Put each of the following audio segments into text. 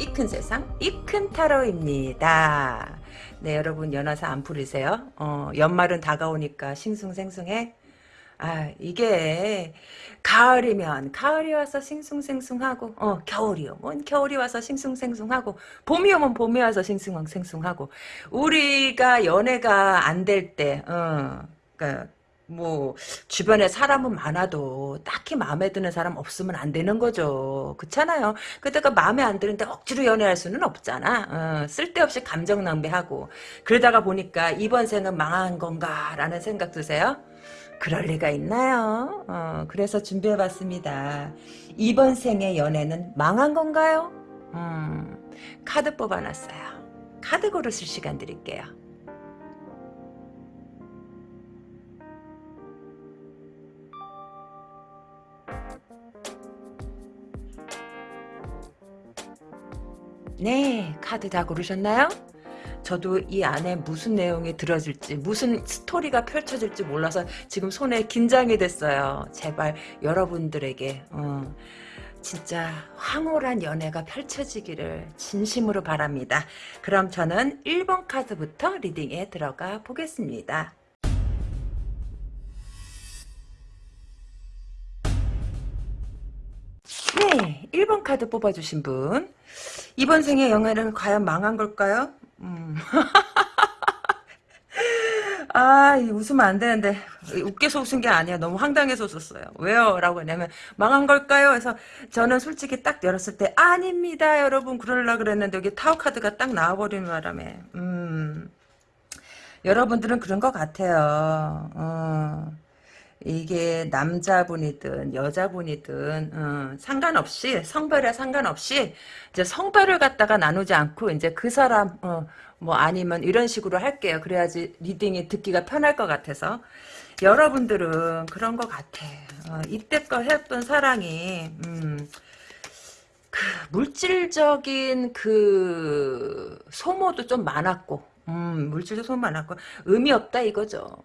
이 큰 세상 이 큰 타로입니다. 네 여러분 연화사 안 풀리세요? 어, 연말은 다가오니까 싱숭생숭해? 아 이게 가을이면 가을이 와서 싱숭생숭하고 어 겨울이 오면 겨울이 와서 싱숭생숭하고 봄이 오면 봄이 와서 싱숭생숭하고 우리가 연애가 안 될때 어, 그러니까 뭐 주변에 사람은 많아도 딱히 마음에 드는 사람 없으면 안 되는 거죠. 그렇잖아요. 그때가 마음에 안 드는데 억지로 연애할 수는 없잖아. 어, 쓸데없이 감정 낭비하고 그러다가 보니까 이번 생은 망한 건가라는 생각 드세요? 그럴 리가 있나요? 어, 그래서 준비해봤습니다. 이번 생의 연애는 망한 건가요? 음, 카드 뽑아놨어요. 카드 고르실 시간 드릴게요. 네, 카드 다 고르셨나요? 저도 이 안에 무슨 내용이 들어질지 무슨 스토리가 펼쳐질지 몰라서 지금 손에 긴장이 됐어요. 제발 여러분들에게 어, 진짜 황홀한 연애가 펼쳐지기를 진심으로 바랍니다. 그럼 저는 1번 카드부터 리딩에 들어가 보겠습니다. 네, 1번 카드 뽑아주신 분. 이번 생의 영화는 과연 망한 걸까요? 음. 아, 웃으면 안 되는데 웃겨서 웃은 게 아니야. 너무 황당해서 웃었어요. 왜요? 라고 하냐면 망한 걸까요? 그래서 저는 솔직히 딱 열었을 때 아닙니다. 여러분 그러려 그랬는데 여기 타워 카드가 딱 나와버리는 바람에 음. 여러분들은 그런 것 같아요. 어. 이게 남자분이든 여자분이든 어, 상관없이 성별에 상관없이 이제 성별을 갖다가 나누지 않고 이제 그 사람 어, 뭐 아니면 이런 식으로 할게요. 그래야지 reading이 듣기가 편할 것 같아서 여러분들은 그런 것 같아. 어, 이때껏 했던 사랑이 음, 그 물질적인 그 소모도 좀 많았고 음, 물질도 손 많았고 의미 없다 이거죠.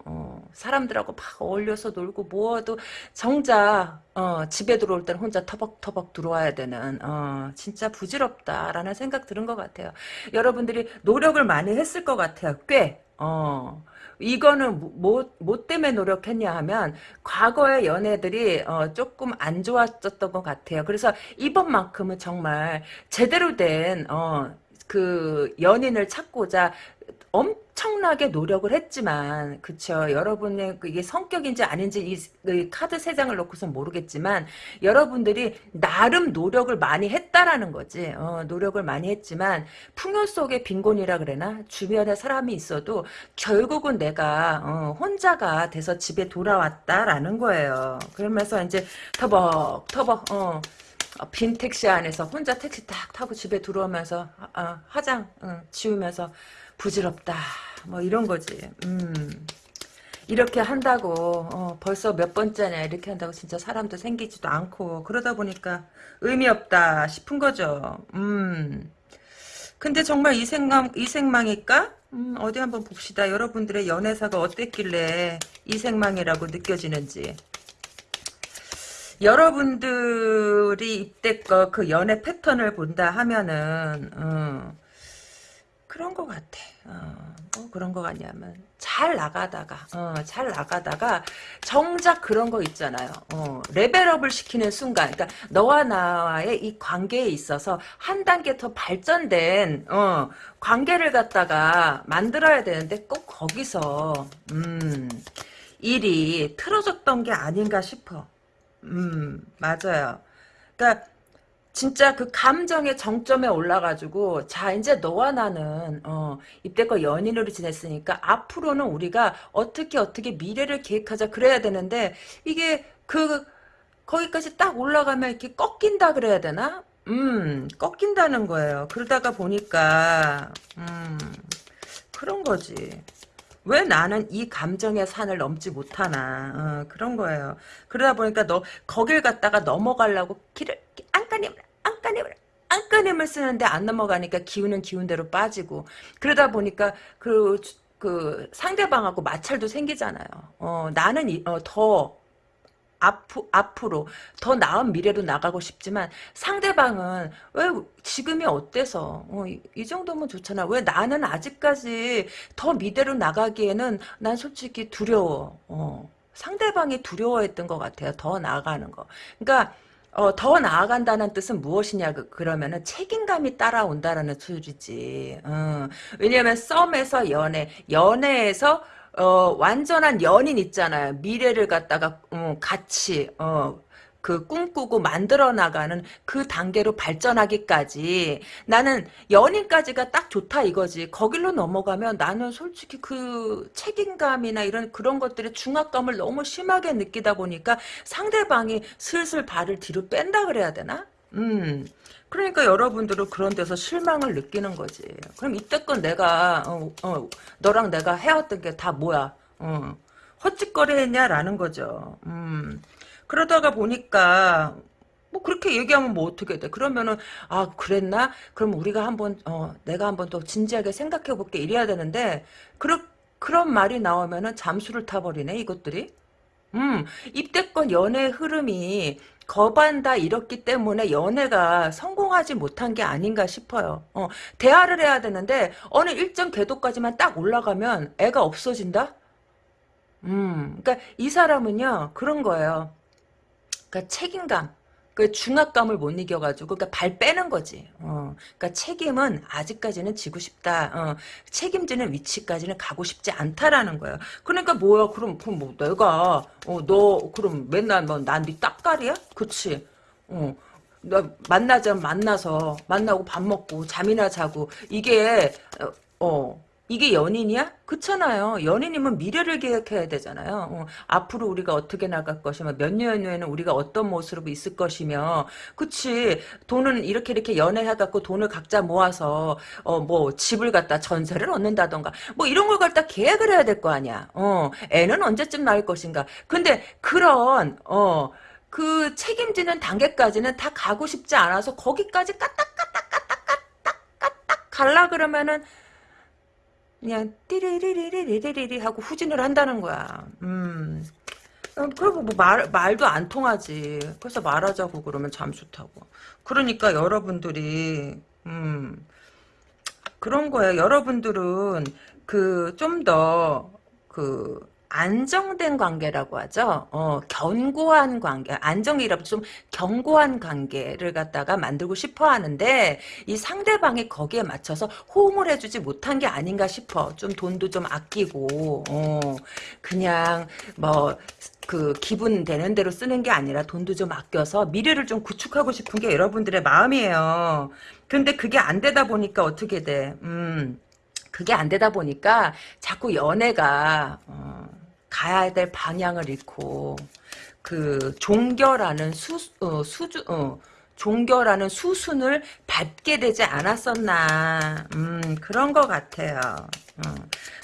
어, 사람들하고 막 어울려서 놀고 모아도 정작 어, 집에 들어올 때는 혼자 터벅터벅 들어와야 되는 어, 진짜 부질없다라는 생각 들은 것 같아요. 여러분들이 노력을 많이 했을 것 같아요. 꽤. 어. 이거는 뭐, 뭐 때문에 노력했냐 하면 과거의 연애들이 어, 조금 안 좋았었던 것 같아요. 그래서 이번만큼은 정말 제대로 된 어, 그 연인을 찾고자 엄청나게 노력을 했지만 그쵸 여러분의 그 이게 성격인지 아닌지 이, 카드 세 장을 놓고선 모르겠지만 여러분들이 나름 노력을 많이 했다라는 거지. 어, 노력을 많이 했지만 풍요 속의 빈곤이라 그래나 주변에 사람이 있어도 결국은 내가 어, 혼자가 돼서 집에 돌아왔다라는 거예요. 그러면서 이제 터벅 터벅 어, 빈 택시 안에서 혼자 택시 딱 타고 집에 들어오면서 아, 화장 응, 지우면서 부질없다 뭐 이런 거지 음. 이렇게 한다고 어, 벌써 몇 번째냐 이렇게 한다고 진짜 사람도 생기지도 않고 그러다 보니까 의미 없다 싶은 거죠 음. 근데 정말 이 생망, 이 생망일까? 음, 어디 한번 봅시다. 여러분들의 연애사가 어땠길래 이 생망이라고 느껴지는지. 여러분들이 이때껏 그 연애 패턴을 본다 하면은, 어, 그런 것 같아. 어, 뭐 그런 것 같냐면 잘 나가다가 어, 잘 나가다가 정작 그런 거 있잖아요. 어, 레벨업을 시키는 순간, 그러니까 너와 나와의 이 관계에 있어서 한 단계 더 발전된 어, 관계를 갖다가 만들어야 되는데 꼭 거기서 음, 일이 틀어졌던 게 아닌가 싶어. 음 맞아요. 그러니까 진짜 그 감정의 정점에 올라가지고 자 이제 너와 나는 어, 이때껏 연인으로 지냈으니까 앞으로는 우리가 어떻게 어떻게 미래를 계획하자 그래야 되는데 이게 그 거기까지 딱 올라가면 이렇게 꺾인다 그래야 되나? 음 꺾인다는 거예요. 그러다가 보니까 음 그런 거지. 왜 나는 이 감정의 산을 넘지 못하나 어, 그런 거예요. 그러다 보니까 너 거길 갔다가 넘어가려고 길을 안간힘 안간힘을 안간힘을 쓰는데 안 넘어가니까 기운은 기운대로 빠지고 그러다 보니까 그, 그 상대방하고 마찰도 생기잖아요. 어, 나는 이, 어, 더 앞, 앞으로 더 나은 미래로 나가고 싶지만 상대방은 왜 지금이 어때서 어, 이, 이 정도면 좋잖아 왜 나는 아직까지 더 미래로 나가기에는 난 솔직히 두려워 어. 상대방이 두려워했던 것 같아요 더 나아가는 거 그러니까 어, 더 나아간다는 뜻은 무엇이냐 그, 그러면은 책임감이 따라온다라는 소리지 어. 왜냐하면 썸에서 연애 연애에서 어, 완전한 연인 있잖아요. 미래를 갖다가, 음, 같이, 어, 그 꿈꾸고 만들어 나가는 그 단계로 발전하기까지 나는 연인까지가 딱 좋다 이거지. 거길로 넘어가면 나는 솔직히 그 책임감이나 이런 그런 것들의 중압감을 너무 심하게 느끼다 보니까 상대방이 슬슬 발을 뒤로 뺀다 그래야 되나? 음. 그러니까 여러분들은 그런 데서 실망을 느끼는 거지. 그럼 이때껏 내가 어, 어, 너랑 내가 해왔던 게 다 뭐야? 어, 헛짓거리 했냐라는 거죠. 음. 그러다가 보니까 뭐 그렇게 얘기하면 뭐 어떻게 돼? 그러면은 아 그랬나? 그럼 우리가 한번 어 내가 한번 더 진지하게 생각해 볼게 이래야 되는데 그런 그런 말이 나오면은 잠수를 타버리네 이것들이. 음 입대권 연애 흐름이 거반다 이렇기 때문에 연애가 성공하지 못한 게 아닌가 싶어요. 어, 대화를 해야 되는데 어느 일정 궤도까지만 딱 올라가면 애가 없어진다? 음, 그러니까 이 사람은요 그런 거예요. 그러니까 책임감, 그 중압감을 못 이겨가지고 그러니까 발 빼는 거지. 어, 그러니까 책임은 아직까지는 지고 싶다. 어, 책임지는 위치까지는 가고 싶지 않다라는 거예요. 그러니까 뭐야? 그럼 그럼 뭐 내가 어, 너 그럼 맨날 뭐난네 딱깔이야? 그치? 어. 너 만나자 만나서 만나고 밥 먹고 잠이나 자고 이게 어, 어 이게 연인이야? 그렇잖아요. 연인이면 미래를 계획해야 되잖아요. 어, 앞으로 우리가 어떻게 나갈 것이며 몇 년 후에는 우리가 어떤 모습으로 있을 것이며 그치 돈은 이렇게 이렇게 연애해갖고 돈을 각자 모아서 어, 뭐 집을 갖다 전세를 얻는다던가 뭐 이런 걸 갖다 계획을 해야 될 거 아니야. 어, 애는 언제쯤 낳을 것인가. 근데 그런 어, 그 책임지는 단계까지는 다 가고 싶지 않아서 거기까지 까딱까딱까딱까딱 갈라 그러면은 그냥 띠리리리리리리리 하고 후진을 한다는 거야. 음. 어, 그리고 뭐 말, 말도 안 통하지. 그래서 말하자고 그러면 잠수 타고. 그러니까 여러분들이, 음, 그런 거예요. 여러분들은 그, 좀 더, 그, 안정된 관계라고 하죠. 어, 견고한 관계, 안정이라도 좀 견고한 관계를 갖다가 만들고 싶어 하는데 이 상대방이 거기에 맞춰서 호응을 해주지 못한 게 아닌가 싶어. 좀 돈도 좀 아끼고, 어, 그냥 뭐. 그 기분 되는 대로 쓰는 게 아니라 돈도 좀 아껴서 미래를 좀 구축하고 싶은 게 여러분들의 마음이에요. 근데 그게 안 되다 보니까 어떻게 돼? 음, 그게 안 되다 보니까 자꾸 연애가 어, 가야 될 방향을 잃고 그 종교라는 수 어, 수주 어, 종교라는 수순을 밟게 되지 않았었나 음 그런 것 같아요. 어.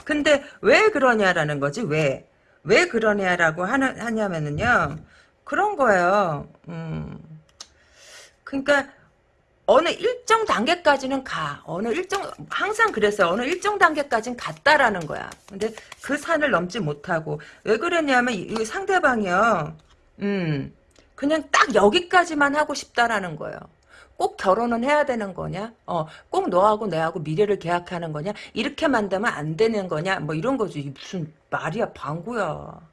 근데 왜 그러냐라는 거지 왜 왜 그러냐라고 하는 하냐면은요 그런 거예요. 음 그러니까 어느 일정 단계까지는 가. 어느 일정 항상 그랬어요. 어느 일정 단계까지는 갔다라는 거야. 근데 그 산을 넘지 못하고 왜 그랬냐면 이 상대방이요. 음. 그냥 딱 여기까지만 하고 싶다라는 거예요. 꼭 결혼은 해야 되는 거냐? 어, 꼭 너하고 내하고 미래를 계약하는 거냐? 이렇게만 되면 안 되는 거냐? 뭐 이런 거지. 무슨 말이야, 방구야.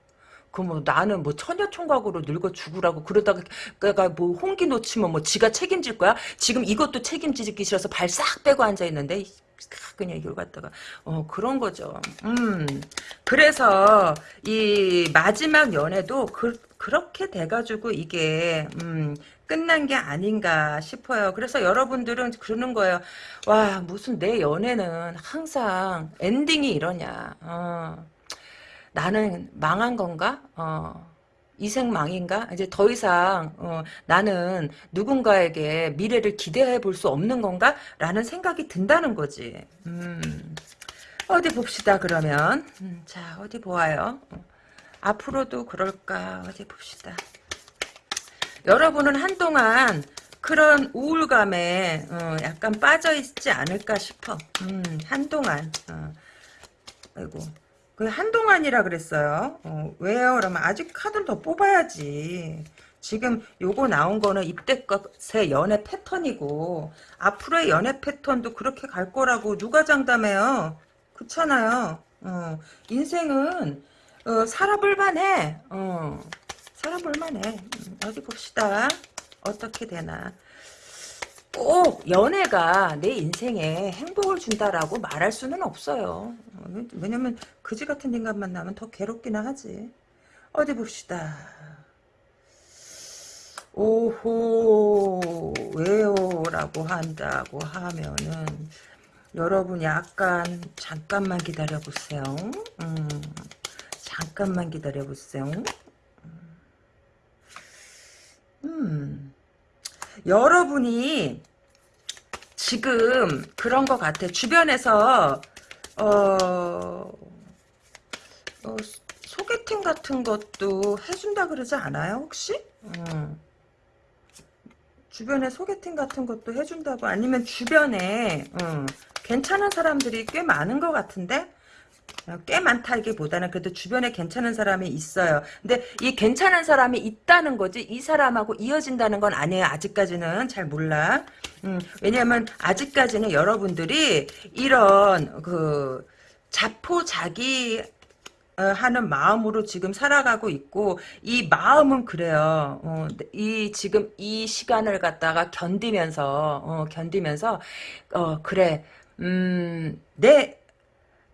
그뭐 나는 뭐 처녀 총각으로 늙어 죽으라고 그러다가 그가 뭐 홍기 놓치면 뭐 지가 책임질 거야? 지금 이것도 책임지기 싫어서 발 싹 빼고 앉아 있는데 그냥 이걸 갖다가 어 그런 거죠. 음 그래서 이 마지막 연애도 그 그렇게 돼가지고 이게 음 끝난 게 아닌가 싶어요. 그래서 여러분들은 그러는 거예요. 와 무슨 내 연애는 항상 엔딩이 이러냐. 어. 나는 망한 건가? 어, 이생망인가? 이제 더 이상 어, 나는 누군가에게 미래를 기대해 볼 수 없는 건가? 라는 생각이 든다는 거지. 음, 어디 봅시다 그러면. 음, 자 어디 보아요. 어, 앞으로도 그럴까? 어디 봅시다. 여러분은 한동안 그런 우울감에 어, 약간 빠져 있지 않을까 싶어. 음, 한동안. 어, 아이고. 그 한동안이라 그랬어요. 어, 왜요? 그러면 아직 카드를 더 뽑아야지. 지금 요거 나온 거는 입대껏의 연애 패턴이고 앞으로의 연애 패턴도 그렇게 갈 거라고 누가 장담해요? 그렇잖아요. 어, 인생은 어, 살아볼만 해. 어, 살아볼만 해. 음, 어디 봅시다. 어떻게 되나. 꼭 연애가 내 인생에 행복을 준다라고 말할 수는 없어요. 어, 왜냐면 그지 같은 인간 만나면 더 괴롭기는 하지. 어디 봅시다. 오호 왜요? 라고 한다고 하면은 여러분 약간 잠깐만 기다려 보세요. 음, 잠깐만 기다려 보세요. 음, 여러분이 지금 그런 것 같아. 주변에서 어, 어, 소개팅 같은 것도 해준다 그러지 않아요 혹시? 음. 주변에 소개팅 같은 것도 해준다고 아니면 주변에 음, 괜찮은 사람들이 꽤 많은 것 같은데 어, 꽤 많다기보다는 그래도 주변에 괜찮은 사람이 있어요. 근데 이 괜찮은 사람이 있다는 거지 이 사람하고 이어진다는 건 아니에요. 아직까지는 잘 몰라. 음, 왜냐하면 아직까지는 여러분들이 이런 그 자포자기 어, 하는 마음으로 지금 살아가고 있고 이 마음은 그래요. 어, 이 지금 이 시간을 갖다가 견디면서 어, 견디면서 어, 그래 음, 내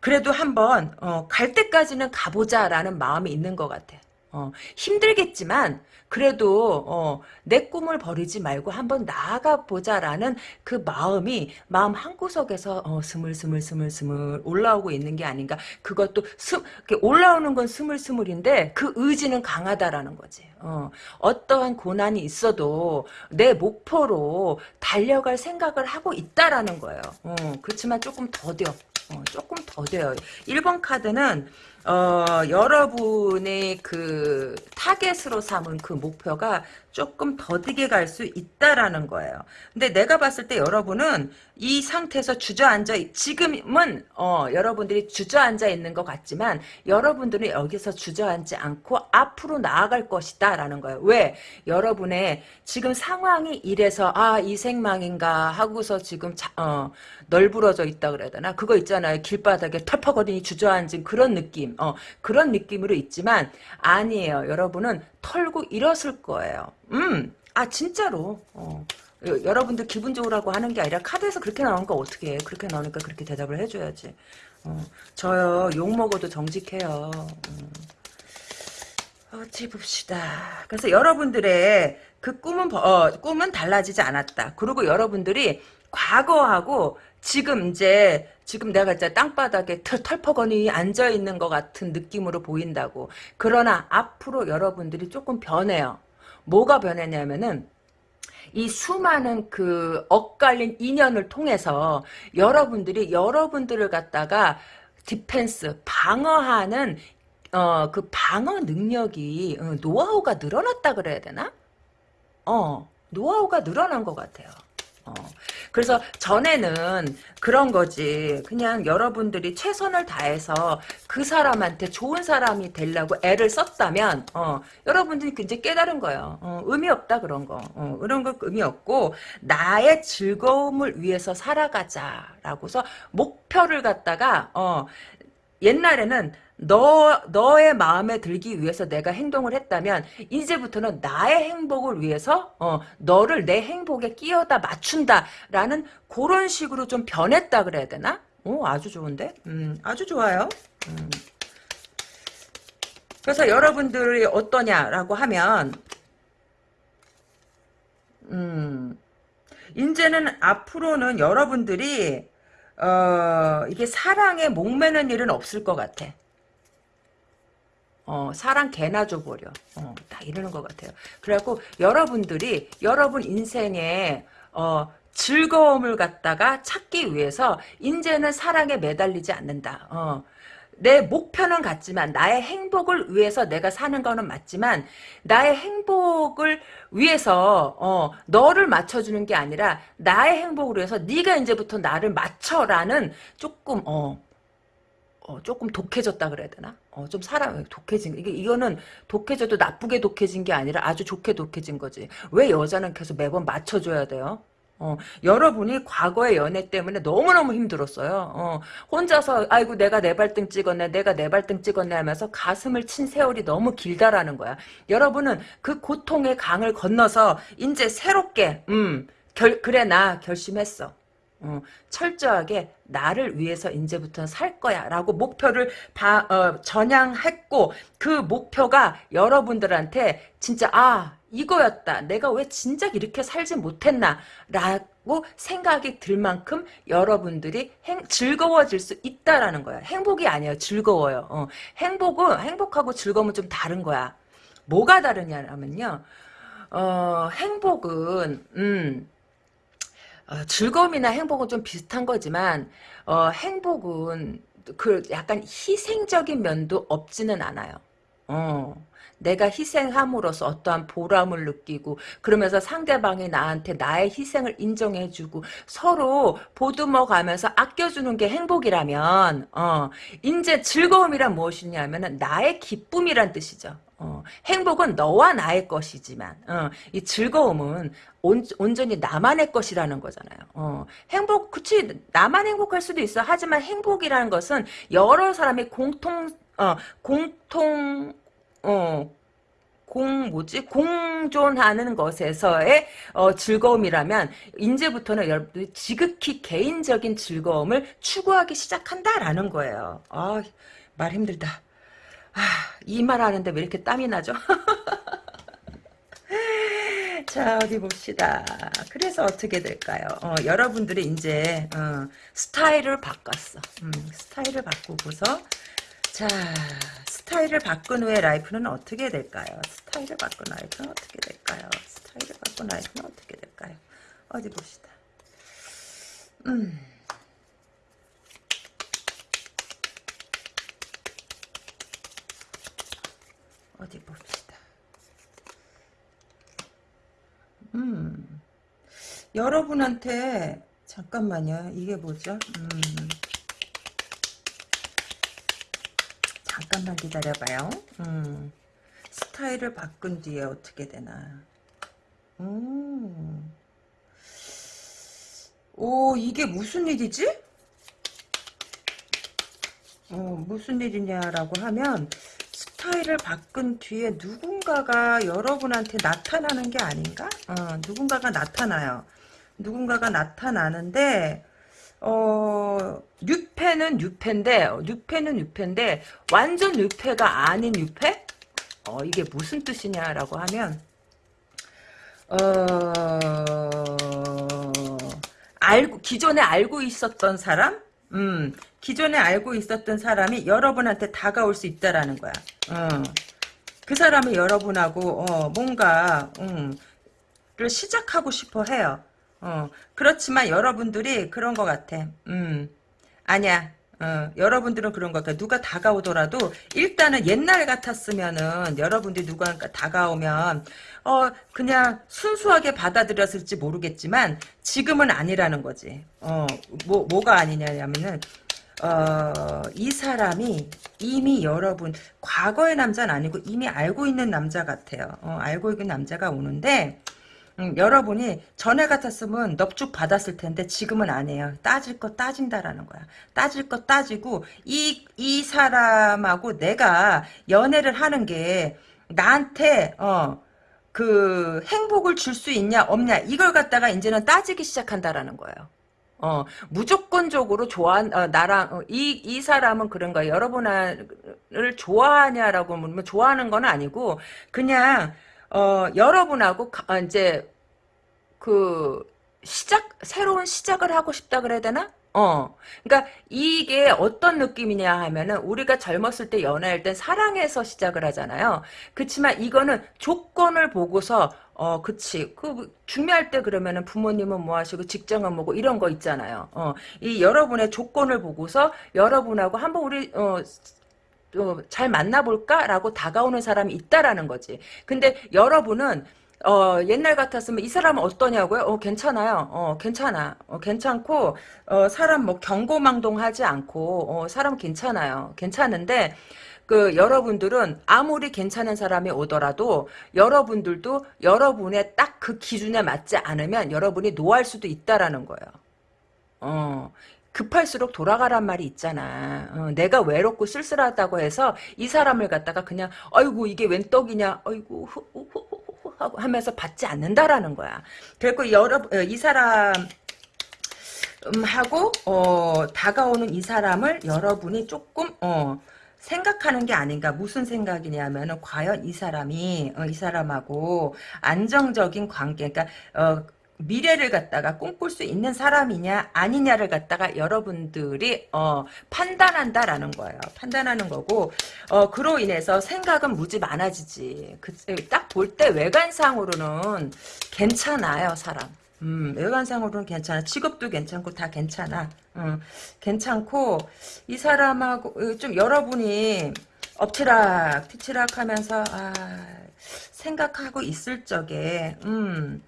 그래도 한번 어, 갈 때까지는 가보자라는 마음이 있는 것 같아. 어, 힘들겠지만 그래도 어, 내 꿈을 버리지 말고 한번 나아가 보자라는 그 마음이 마음 한구석에서 어, 스물스물 스물스물 올라오고 있는 게 아닌가. 그것도 스, 올라오는 건 스물스물인데 그 의지는 강하다라는 거지. 어, 어떠한 고난이 있어도 내 목표로 달려갈 생각을 하고 있다라는 거예요. 어, 그렇지만 조금 더뎌. 어, 조금 더뎌요. 1번 카드는 어, 여러분의 그 타겟으로 삼은 그 목표가 조금 더디게 갈 수 있다라는 거예요. 근데 내가 봤을 때 여러분은 이 상태에서 주저앉아 지금은 어, 여러분들이 주저앉아 있는 것 같지만 여러분들은 여기서 주저앉지 않고 앞으로 나아갈 것이다라는 거예요. 왜? 여러분의 지금 상황이 이래서 아 이 생망인가 하고서 지금 자, 어, 널브러져 있다 그래야 되나? 그거 있잖아요. 길바닥에 털퍼거리니 주저앉은 그런 느낌. 어, 그런 느낌으로 있지만 아니에요. 여러분은 털고 일었을 거예요. 음, 아 진짜로. 어. 여러분들 기분 좋으라고 하는 게 아니라 카드에서 그렇게 나오니까 어떻게 해. 그렇게 나오니까 그렇게 대답을 해줘야지. 어, 저요 욕 먹어도 정직해요. 음. 어찌 봅시다. 그래서 여러분들의 그 꿈은 어, 꿈은 달라지지 않았다. 그리고 여러분들이 과거하고 지금 이제 지금 내가 이제 땅바닥에 털, 털퍼거니 앉아 있는 것 같은 느낌으로 보인다고. 그러나 앞으로 여러분들이 조금 변해요. 뭐가 변했냐면은 이 수많은 그 엇갈린 인연을 통해서 여러분들이 여러분들을 갖다가 디펜스 방어하는 어 그 방어 능력이 어, 노하우가 늘어났다 그래야 되나? 어 노하우가 늘어난 것 같아요. 어. 그래서 전에는 그런 거지. 그냥 여러분들이 최선을 다해서 그 사람한테 좋은 사람이 되려고 애를 썼다면 어, 여러분들이 이제 깨달은 거예요. 어, 의미 없다 그런 거. 어, 그런 거 의미 없고 나의 즐거움을 위해서 살아가자라고서 목표를 갖다가 어, 옛날에는 너, 너의 마음에 들기 위해서 내가 행동을 했다면, 이제부터는 나의 행복을 위해서, 어, 너를 내 행복에 끼어다 맞춘다. 라는 그런 식으로 좀 변했다 그래야 되나? 오, 아주 좋은데? 음, 아주 좋아요. 음. 그래서 여러분들이 어떠냐라고 하면, 음, 이제는 앞으로는 여러분들이, 어, 이게 사랑에 목매는 일은 없을 것 같아. 어, 사랑 개나 줘버려. 어, 딱 이러는 것 같아요. 그래갖고 여러분들이 여러분 인생에 어, 즐거움을 갖다가 찾기 위해서 이제는 사랑에 매달리지 않는다. 어, 내 목표는 같지만 나의 행복을 위해서 내가 사는 거는 맞지만 나의 행복을 위해서 어, 너를 맞춰주는 게 아니라 나의 행복을 위해서 네가 이제부터 나를 맞춰라는 조금 어, 어, 조금 독해졌다 그래야 되나? 어, 좀 사람 독해진 이게 이거는 독해져도 나쁘게 독해진 게 아니라 아주 좋게 독해진 거지. 왜 여자는 계속 매번 맞춰줘야 돼요? 어, 여러분이 과거의 연애 때문에 너무너무 힘들었어요. 어, 혼자서 아이고 내가 내 발등 찍었네 내가 내 발등 찍었네 하면서 가슴을 친 세월이 너무 길다라는 거야. 여러분은 그 고통의 강을 건너서 이제 새롭게 음 결, 그래 나 결심했어. 어, 철저하게 나를 위해서 이제부터 살 거야 라고 목표를 바, 어, 전향했고 그 목표가 여러분들한테 진짜 아 이거였다. 내가 왜 진작 이렇게 살지 못했나? 라고 생각이 들 만큼 여러분들이 행, 즐거워질 수 있다라는 거야. 행복이 아니에요. 즐거워요. 어, 행복은 행복하고 즐거움은 좀 다른 거야. 뭐가 다르냐면요. 어, 행복은 음 어, 즐거움이나 행복은 좀 비슷한 거지만 어, 행복은 그 약간 희생적인 면도 없지는 않아요. 어. 내가 희생함으로써 어떠한 보람을 느끼고 그러면서 상대방이 나한테 나의 희생을 인정해주고 서로 보듬어 가면서 아껴주는 게 행복이라면 어, 이제 즐거움이란 무엇이냐면 나의 기쁨이란 뜻이죠. 어, 행복은 너와 나의 것이지만 어, 이 즐거움은 온, 온전히 나만의 것이라는 거잖아요. 어, 행복 그치 나만 행복할 수도 있어. 하지만 행복이라는 것은 여러 사람이 공통 어, 공통 어, 공 뭐지 공존하는 것에서의 어, 즐거움이라면 이제부터는 여러분들이 지극히 개인적인 즐거움을 추구하기 시작한다라는 거예요. 아, 말 힘들다. 아, 이 말 하는데 왜 이렇게 땀이 나죠? 자 어디 봅시다. 그래서 어떻게 될까요? 어, 여러분들이 이제 어, 스타일을 바꿨어. 음, 스타일을 바꾸고서 자 스타일을 바꾼 후에 life는 어떻게 될까요? 스타일을 바꾼 life는 어떻게 될까요? 스타일을 바꾼 life는 어떻게 될까요? 어디 봅시다. 음. 어디 봅시다. 음. 여러분한테 잠깐만요. 이게 뭐죠? 음. 잠깐만 기다려봐요. 음. 스타일을 바꾼 뒤에 어떻게 되나. 음. 오, 이게 무슨 일이지? 어, 무슨 일이냐라고 하면, 스타일을 바꾼 뒤에 누군가가 여러분한테 나타나는 게 아닌가? 어, 누군가가 나타나요. 누군가가 나타나는데, 어, 뉴페는 뉴페인데, 뉴페는 뉴페인데, 완전 뉴페가 아닌 뉴페? 어, 이게 무슨 뜻이냐라고 하면, 어, 알고, 기존에 알고 있었던 사람? 음, 기존에 알고 있었던 사람이 여러분한테 다가올 수 있다라는 거야. 어. 그 사람이 여러분하고, 어, 뭔가, 음, 를 시작하고 싶어 해요. 어, 그렇지만 여러분들이 그런 것 같아. 음, 아니야. 어, 여러분들은 그런 것 같아. 누가 다가오더라도 일단은 옛날 같았으면은 여러분들이 누가 다가오면 어 그냥 순수하게 받아들였을지 모르겠지만 지금은 아니라는 거지. 어뭐 뭐가 아니냐면은 어, 이 사람이 이미 여러분 과거의 남자는 아니고 이미 알고 있는 남자 같아요. 어, 알고 있는 남자가 오는데 음, 여러분이 전에 같았으면 넙죽 받았을 텐데 지금은 안 해요. 따질 거 따진다라는 거야. 따질 거 따지고 이, 이 사람하고 내가 연애를 하는 게 나한테 어, 그 행복을 줄 수 있냐 없냐 이걸 갖다가 이제는 따지기 시작한다라는 거예요. 어, 무조건적으로 좋아, 어, 나랑, 어, 이, 이 사람은 그런 거야. 여러분을 좋아하냐라고 물으면 좋아하는 건 아니고, 그냥, 어, 여러분하고 가, 이제 그 시작 새로운 시작을 하고 싶다 그래야 되나? 어. 그러니까 이게 어떤 느낌이냐 하면은 우리가 젊었을 때 연애할 땐 사랑해서 시작을 하잖아요. 그렇지만 이거는 조건을 보고서 어, 그치. 그, 중요할 때 그러면은 부모님은 뭐 하시고 직장은 뭐고 이런 거 있잖아요. 어, 이 여러분의 조건을 보고서 여러분하고 한번 우리, 어, 어, 잘 만나볼까라고 다가오는 사람이 있다라는 거지. 근데 여러분은 어, 옛날 같았으면 이 사람은 어떠냐고요? 어, 괜찮아요. 어, 괜찮아. 어, 괜찮고, 어, 사람 뭐 경고망동 하지 않고, 어, 사람 괜찮아요. 괜찮은데, 그 여러분들은 아무리 괜찮은 사람이 오더라도 여러분들도 여러분의 딱 그 기준에 맞지 않으면 여러분이 노할 수도 있다라는 거예요. 어. 급할수록 돌아가란 말이 있잖아. 어, 내가 외롭고 쓸쓸하다고 해서 이 사람을 갖다가 그냥 아이고 이게 웬 떡이냐. 아이고 후, 후, 후, 후, 하고 하면서 받지 않는다라는 거야. 그리고 여러 어, 이 사람 음, 하고 어, 다가오는 이 사람을 여러분이 조금 어, 생각하는 게 아닌가 무슨 생각이냐면은 과연 이 사람이 어, 이 사람하고 안정적인 관계 그러니까 어, 미래를 갖다가 꿈꿀 수 있는 사람이냐 아니냐를 갖다가 여러분들이 어, 판단한다라는 거예요. 판단하는 거고 어, 그로 인해서 생각은 무지 많아지지. 그, 딱볼 때 외관상으로는 괜찮아요 사람. 음, 외관상으로는 괜찮아. 직업도 괜찮고 다 괜찮아. 음, 괜찮고 이 사람하고 어, 좀 여러분이 엎치락 뒤치락 하면서 아, 생각하고 있을 적에 음,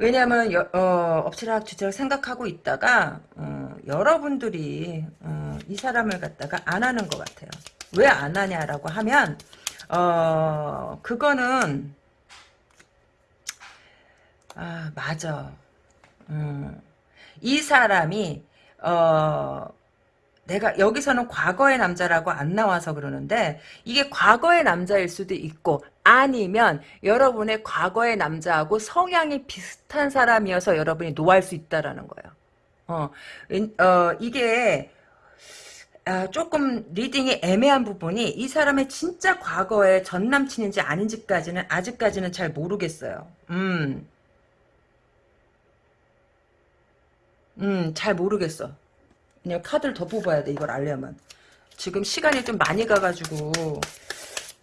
왜냐하면 여, 어, 엎치락 뒤치락 생각하고 있다가 어, 여러분들이 어, 이 사람을 갖다가 안 하는 것 같아요. 왜 안 하냐라고 하면 어, 그거는 아 맞아. 음, 이 사람이 어 내가 여기서는 과거의 남자라고 안 나와서 그러는데 이게 과거의 남자일 수도 있고 아니면 여러분의 과거의 남자하고 성향이 비슷한 사람이어서 여러분이 노할 수 있다라는 거예요. 어, 어 이게 아, 조금 reading이 애매한 부분이 이 사람의 진짜 과거의 전 남친인지 아닌지까지는 아직까지는 잘 모르겠어요. 음, 음, 잘 모르겠어. 그냥 카드를 더 뽑아야 돼 이걸 알려면 지금 시간이 좀 많이 가가지고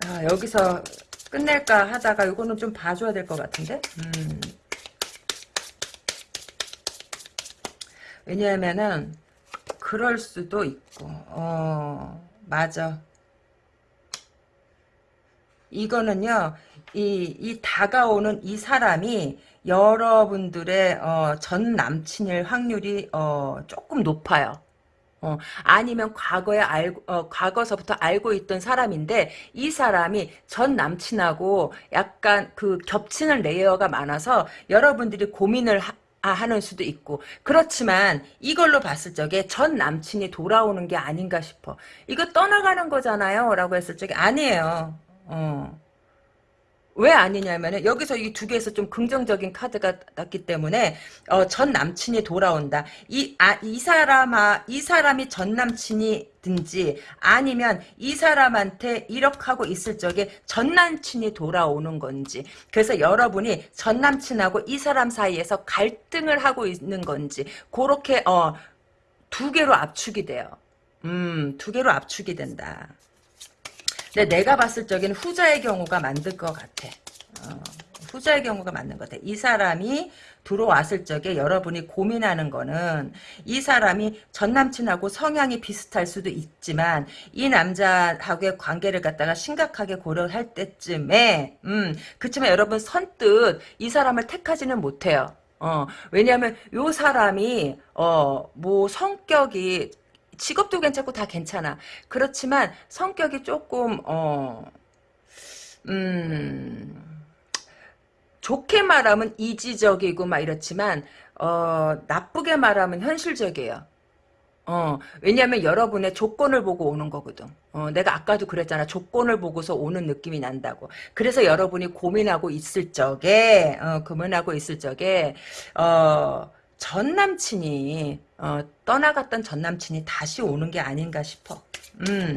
아, 여기서 끝낼까 하다가 이거는 좀 봐줘야 될 것 같은데 음. 왜냐하면은 그럴 수도 있고 어 맞아 이거는요 이, 이 다가오는 이 사람이 여러분들의 어, 전 남친일 확률이 어, 조금 높아요. 어, 아니면 과거에 알고, 어, 과거서부터 알고 있던 사람인데, 이 사람이 전 남친하고 약간 그 겹치는 레이어가 많아서 여러분들이 고민을 하, 하는 수도 있고. 그렇지만 이걸로 봤을 적에 전 남친이 돌아오는 게 아닌가 싶어. 이거 떠나가는 거잖아요 라고 했을 적에 아니에요. 어. 왜 아니냐면은 여기서 이 두 개에서 좀 긍정적인 카드가 났기 때문에 어, 전 남친이 돌아온다. 이아 이 사람아 이 사람이 전 남친이 든지 아니면 이 사람한테 이렇게 하고 있을 적에 전 남친이 돌아오는 건지 그래서 여러분이 전 남친하고 이 사람 사이에서 갈등을 하고 있는 건지 그렇게 어, 두 개로 압축이 돼요. 음, 두 개로 압축이 된다. 근데 내가 봤을 적에는 후자의 경우가 만들 것 같아. 어, 후자의 경우가 맞는 것 같아. 이 사람이 들어왔을 적에 여러분이 고민하는 거는 이 사람이 전 남친하고 성향이 비슷할 수도 있지만 이 남자하고의 관계를 갖다가 심각하게 고려할 때쯤에 음 그렇지만 여러분 선뜻 이 사람을 택하지는 못해요. 어 왜냐하면 요 사람이 어 뭐 성격이 직업도 괜찮고 다 괜찮아. 그렇지만 성격이 조금 어 음. 좋게 말하면 이지적이고 막 이렇지만 어 나쁘게 말하면 현실적이에요. 어, 왜냐면 여러분의 조건을 보고 오는 거거든. 어, 내가 아까도 그랬잖아. 조건을 보고서 오는 느낌이 난다고. 그래서 여러분이 고민하고 있을 적에, 어, 고민하고 있을 적에, 어, 전 남친이 어, 떠나갔던 전 남친이 다시 오는 게 아닌가 싶어. 음.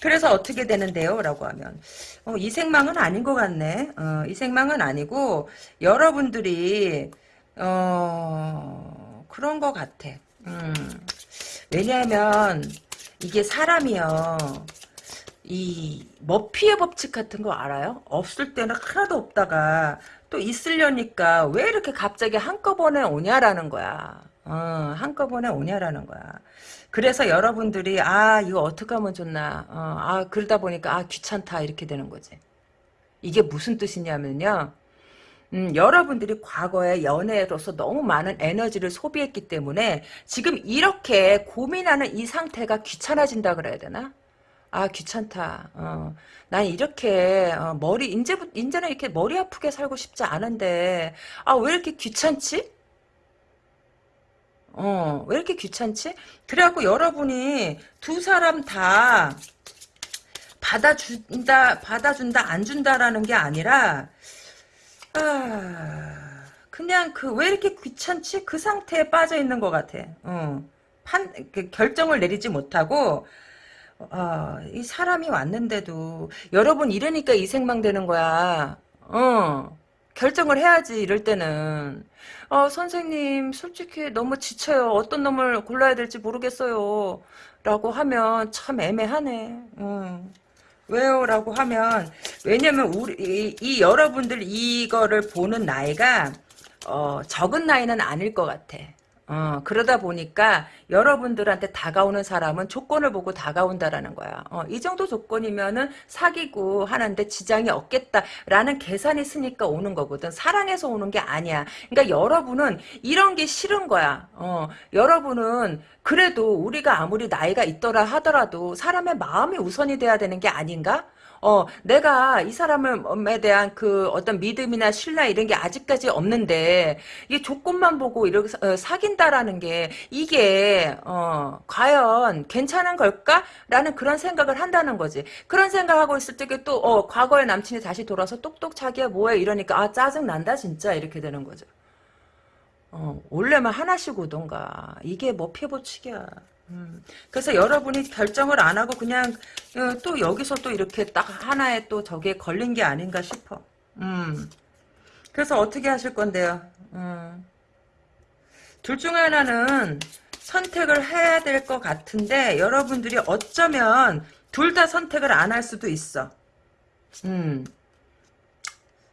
그래서 어떻게 되는데요? 라고 하면 어, 이 생망은 아닌 것 같네. 어, 이 생망은 아니고 여러분들이 어, 그런 것 같아. 음. 왜냐하면 이게 사람이요. 이 머피의 법칙 같은 거 알아요? 없을 때는 하나도 없다가 또 있으려니까 왜 이렇게 갑자기 한꺼번에 오냐라는 거야. 어, 한꺼번에 오냐라는 거야. 그래서 여러분들이 아 이거 어떻게 하면 좋나. 어, 아 그러다 보니까 아 귀찮다 이렇게 되는 거지. 이게 무슨 뜻이냐면요. 음, 여러분들이 과거에 연애로서 너무 많은 에너지를 소비했기 때문에 지금 이렇게 고민하는 이 상태가 귀찮아진다 그래야 되나? 아 귀찮다. 어, 난 이렇게 어, 머리 이제부 이제는 이렇게 머리 아프게 살고 싶지 않은데 아 왜 이렇게 귀찮지? 어, 왜 이렇게 귀찮지? 그래갖고 여러분이 두 사람 다 받아준다, 받아준다, 안 준다라는 게 아니라, 아, 그냥 그, 왜 이렇게 귀찮지? 그 상태에 빠져 있는 것 같아. 어. 판, 그 결정을 내리지 못하고, 어, 이 사람이 왔는데도, 여러분 이러니까 이생망 되는 거야. 어. 결정을 해야지, 이럴 때는. 어, 선생님, 솔직히 너무 지쳐요. 어떤 놈을 골라야 될지 모르겠어요. 라고 하면 참 애매하네. 음. 왜요? 라고 하면, 왜냐면, 우리, 이, 이 여러분들 이거를 보는 나이가, 어, 적은 나이는 아닐 것 같아. 어, 그러다 보니까 여러분들한테 다가오는 사람은 조건을 보고 다가온다라는 거야. 어, 이 정도 조건이면은 사귀고 하는데 지장이 없겠다라는 계산이 있으니까 오는 거거든. 사랑해서 오는 게 아니야. 그러니까 여러분은 이런 게 싫은 거야. 어, 여러분은 그래도 우리가 아무리 나이가 있더라 하더라도 사람의 마음이 우선이 돼야 되는 게 아닌가? 어, 내가 이 사람에 대한 그 어떤 믿음이나 신뢰 이런 게 아직까지 없는데, 이게 조건만 보고 이렇게 사- 어, 사귄다라는 게, 이게, 어, 과연 괜찮은 걸까? 라는 그런 생각을 한다는 거지. 그런 생각하고 있을 때 또, 어, 과거의 남친이 다시 돌아서 똑똑 자기야 뭐해? 이러니까, 아, 짜증난다, 진짜. 이렇게 되는 거죠. 어, 원래만 하나씩 오던가. 이게 뭐 피부치기야. 음. 그래서 여러분이 결정을 안 하고 그냥 어, 또 여기서 또 이렇게 딱 하나에 또 저게 걸린 게 아닌가 싶어. 음. 그래서 어떻게 하실 건데요? 음. 둘 중에 하나는 선택을 해야 될 것 같은데 여러분들이 어쩌면 둘 다 선택을 안 할 수도 있어. 음.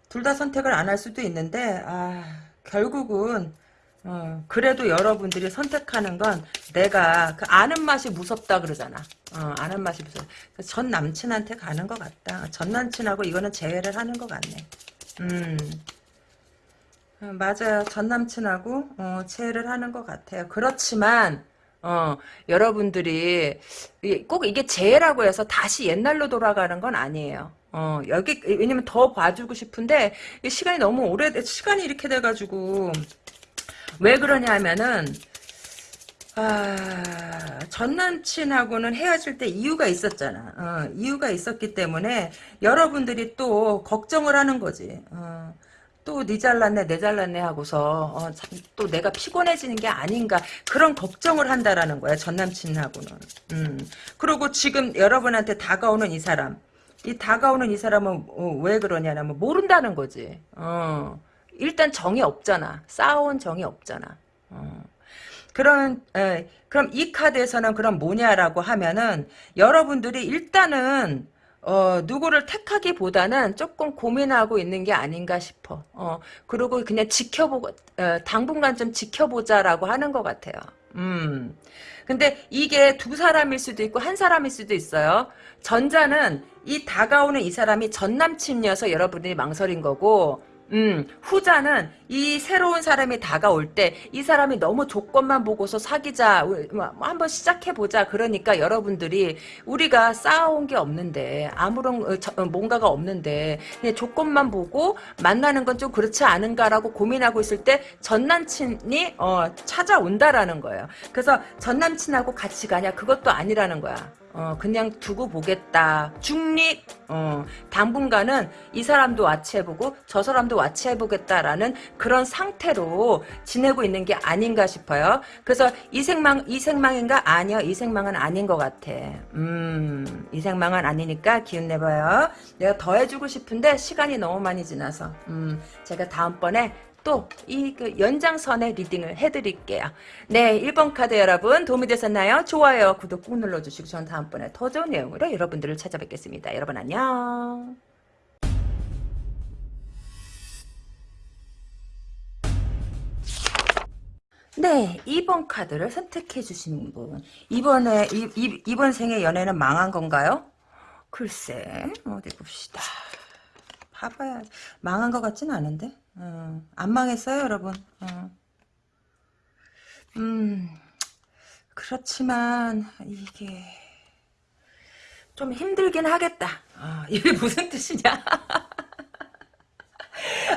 둘 다 선택을 안 할 수도 있는데 아, 결국은 어, 그래도 여러분들이 선택하는 건 내가 그 아는 맛이 무섭다 그러잖아. 어, 아는 맛이 무섭다. 전 남친한테 가는 것 같다. 전 남친하고 이거는 재회를 하는 것 같네. 음. 어, 맞아요. 전 남친하고 어, 재회를 하는 것 같아요. 그렇지만 어, 여러분들이 꼭 이게 재회라고 해서 다시 옛날로 돌아가는 건 아니에요. 어, 여기 왜냐면 더 봐주고 싶은데 이 시간이 너무 오래 시간이 이렇게 돼가지고 왜 그러냐 하면은 아, 전 남친하고는 헤어질 때 이유가 있었잖아. 어, 이유가 있었기 때문에 여러분들이 또 걱정을 하는 거지. 어, 또니 잘났네 내 잘났네 하고서 어, 참, 또 내가 피곤해지는 게 아닌가 그런 걱정을 한다라는 거야 전 남친하고는. 음. 그리고 지금 여러분한테 다가오는 이 사람 이 다가오는 이 사람은 어, 왜 그러냐면 모른다는 거지. 어. 일단 정이 없잖아. 쌓아온 정이 없잖아. 어. 그런 에, 그럼 이 카드에서는 그럼 뭐냐라고 하면은 여러분들이 일단은 어, 누구를 택하기보다는 조금 고민하고 있는 게 아닌가 싶어. 어, 그리고 그냥 지켜보고, 어, 당분간 좀 지켜보자라고 하는 것 같아요. 음. 근데 이게 두 사람일 수도 있고 한 사람일 수도 있어요. 전자는 이 다가오는 이 사람이 전 남친이어서 여러분들이 망설인 거고, 음, 후자는 이 새로운 사람이 다가올 때 이 사람이 너무 조건만 보고서 사귀자 뭐 한번 시작해보자. 그러니까 여러분들이 우리가 쌓아온 게 없는데 아무런 어, 저, 어, 뭔가가 없는데 조건만 보고 만나는 건 좀 그렇지 않은가라고 고민하고 있을 때 전남친이 어, 찾아온다라는 거예요. 그래서 전남친하고 같이 가냐 그것도 아니라는 거야 어, 그냥 두고 보겠다. 중립, 어, 당분간은 이 사람도 와치해보고 저 사람도 와치해보겠다라는 그런 상태로 지내고 있는 게 아닌가 싶어요. 그래서 이 생망, 이 생망인가? 아니요. 이 생망은 아닌 것 같아. 음, 이 생망은 아니니까 기운 내봐요. 내가 더 해주고 싶은데 시간이 너무 많이 지나서. 음, 제가 다음번에 또이 그 연장선의 리딩을 해드릴게요. 네, 1번 카드 여러분 도움이 되셨나요? 좋아요, 구독 꾹 눌러주시고 전 다음번에 더 좋은 내용으로 여러분들을 찾아뵙겠습니다. 여러분 안녕. 네, 2번 카드를 선택해 주신 분. 이번에 이, 이, 이번 생의 연애는 망한 건가요? 글쎄, 어디 봅시다. 봐봐야 망한 것 같진 않은데 어, 안 망했어요 여러분 어. 음 그렇지만 이게 좀 힘들긴 하겠다 어, 이게 무슨 뜻이냐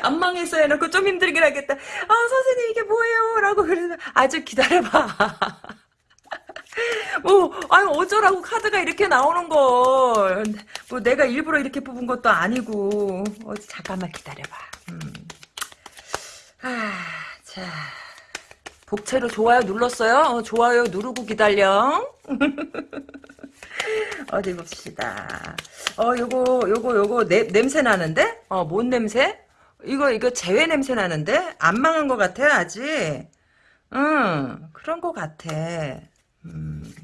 안 망했어 해놓고 좀 힘들긴 하겠다 아 선생님 이게 뭐예요 라고 그러는 아주 기다려봐 뭐, 아유, 어쩌라고 카드가 이렇게 나오는 걸. 뭐, 내가 일부러 이렇게 뽑은 것도 아니고. 어, 잠깐만 기다려봐. 음. 아, 자. 복채로 좋아요 눌렀어요? 어, 좋아요 누르고 기다려. 어디 봅시다. 어, 요거, 요거, 요거, 내, 냄새 나는데? 어, 뭔 냄새? 이거, 이거 재회 냄새 나는데? 안 망한 것 같아, 아직. 응, 그런 것 같아. 음.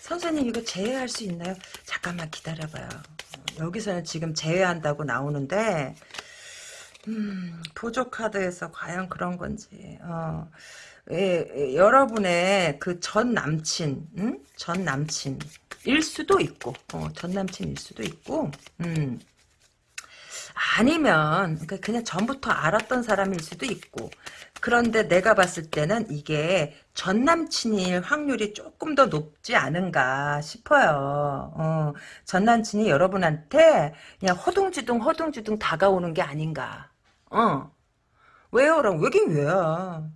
선생님 이거 제외할 수 있나요? 잠깐만 기다려봐요. 여기서는 지금 제외한다고 나오는데 음, 보조 카드에서 과연 그런 건지 어, 예, 예, 여러분의 그 전 남친 음? 전 남친 일 수도 있고 어, 전 남친일 수도 있고 음. 아니면 그러니까 그냥 전부터 알았던 사람일 수도 있고 그런데 내가 봤을 때는 이게 전 남친일 확률이 조금 더 높지 않은가 싶어요. 어, 전 남친이 여러분한테 그냥 허둥지둥 허둥지둥 다가오는 게 아닌가. 어. 왜요? 라고 왜긴 왜야.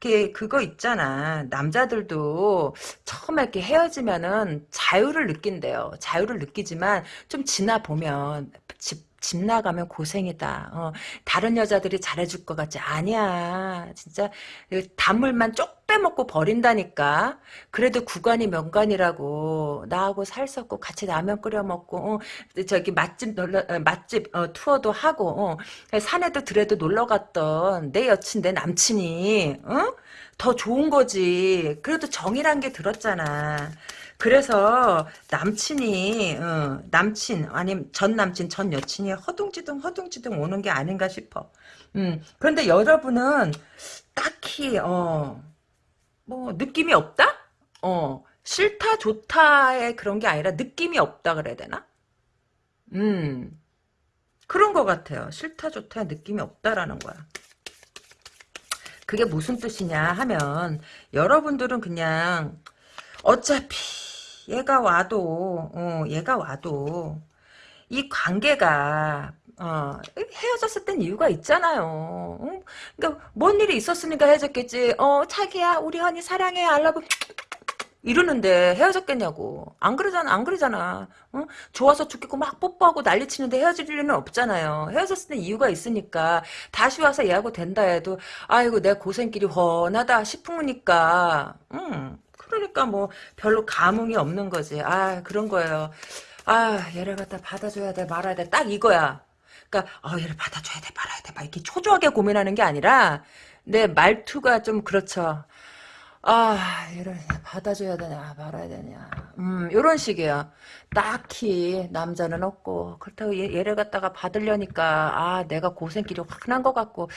그 그거 있잖아. 남자들도 처음에 이렇게 헤어지면은 자유를 느낀대요. 자유를 느끼지만 좀 지나 보면 집, 집 나가면 고생이다. 어, 다른 여자들이 잘해줄 것 같지? 아니야. 진짜 단물만 쪽 빼먹고 버린다니까. 그래도 구간이 명간이라고 나하고 살섰고 같이 라면 끓여 먹고 어, 저기 맛집 놀러 어, 맛집 어, 투어도 하고 어, 산에도 들에도 놀러 갔던 내 여친 내 남친이 어? 더 좋은 거지. 그래도 정이란 게 들었잖아. 그래서 남친이 어, 남친 아니면 전 남친 전 여친이 허둥지둥 허둥지둥 오는 게 아닌가 싶어. 음, 그런데 여러분은 딱히 어, 뭐 느낌이 없다? 어, 싫다 좋다의 그런 게 아니라 느낌이 없다 그래야 되나? 음, 그런 것 같아요. 싫다 좋다 느낌이 없다라는 거야. 그게 무슨 뜻이냐 하면 여러분들은 그냥 어차피 얘가 와도 어, 얘가 와도 이 관계가 어, 헤어졌을 땐 이유가 있잖아요. 응? 그러니까 뭔 일이 있었으니까 헤어졌겠지. 어, 자기야, 우리 언니 사랑해, 알라브 이러는데 헤어졌겠냐고. 안 그러잖아, 안 그러잖아. 어? 좋아서 죽겠고 막 뽀뽀하고 난리 치는데 헤어질 일은 없잖아요. 헤어졌을 땐 이유가 있으니까 다시 와서 얘하고 된다 해도 아이고 내 고생길이 훤하다 싶으니까 음. 그러니까 뭐 별로 감흥이 없는 거지. 아 그런 거예요. 아 얘를 갖다 받아줘야 돼 말아야 돼 딱 이거야. 그러니까 어 얘를 받아줘야 돼 말아야 돼 막 이렇게 초조하게 고민하는 게 아니라 내 말투가 좀 그렇죠. 아 얘를 받아줘야 되냐 말아야 되냐 음 요런 식이에요 딱히 남자는 없고 그렇다고 얘, 얘를 갖다가 받으려니까 아 내가 고생길이 확난 것 같고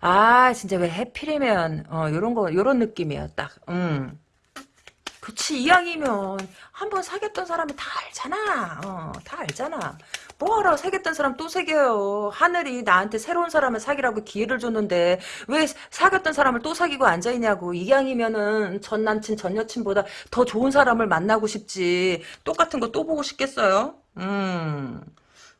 아 진짜 왜 해필이면 어 요런 거 요런 느낌이에요 딱 음 그치 이왕이면 한 번 사귀었던 사람이 다 알잖아. 어, 다 알잖아. 뭐하러 사귀었던 사람 또 사귀어요? 하늘이 나한테 새로운 사람을 사귀라고 기회를 줬는데 왜 사귀었던 사람을 또 사귀고 앉아있냐고. 이왕이면은 전 남친 전 여친보다 더 좋은 사람을 만나고 싶지. 똑같은 거 또 보고 싶겠어요? 음.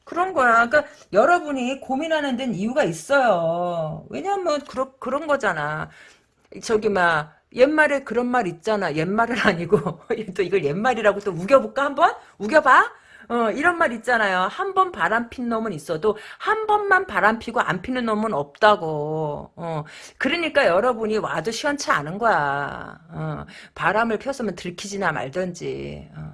그런 거야. 그러니까 여러분이 고민하는 데는 이유가 있어요. 왜냐면 그런 그런 거잖아. 저기 막 옛말에 그런 말 있잖아. 옛말은 아니고 또 이걸 옛말이라고 또 우겨볼까 한번? 우겨봐. 어, 이런 말 있잖아요. 한 번 바람 핀 놈은 있어도 한 번만 바람 피고 안 피는 놈은 없다고. 어, 그러니까 여러분이 와도 시원치 않은 거야. 어, 바람을 폈으면 들키지나 말던지. 어.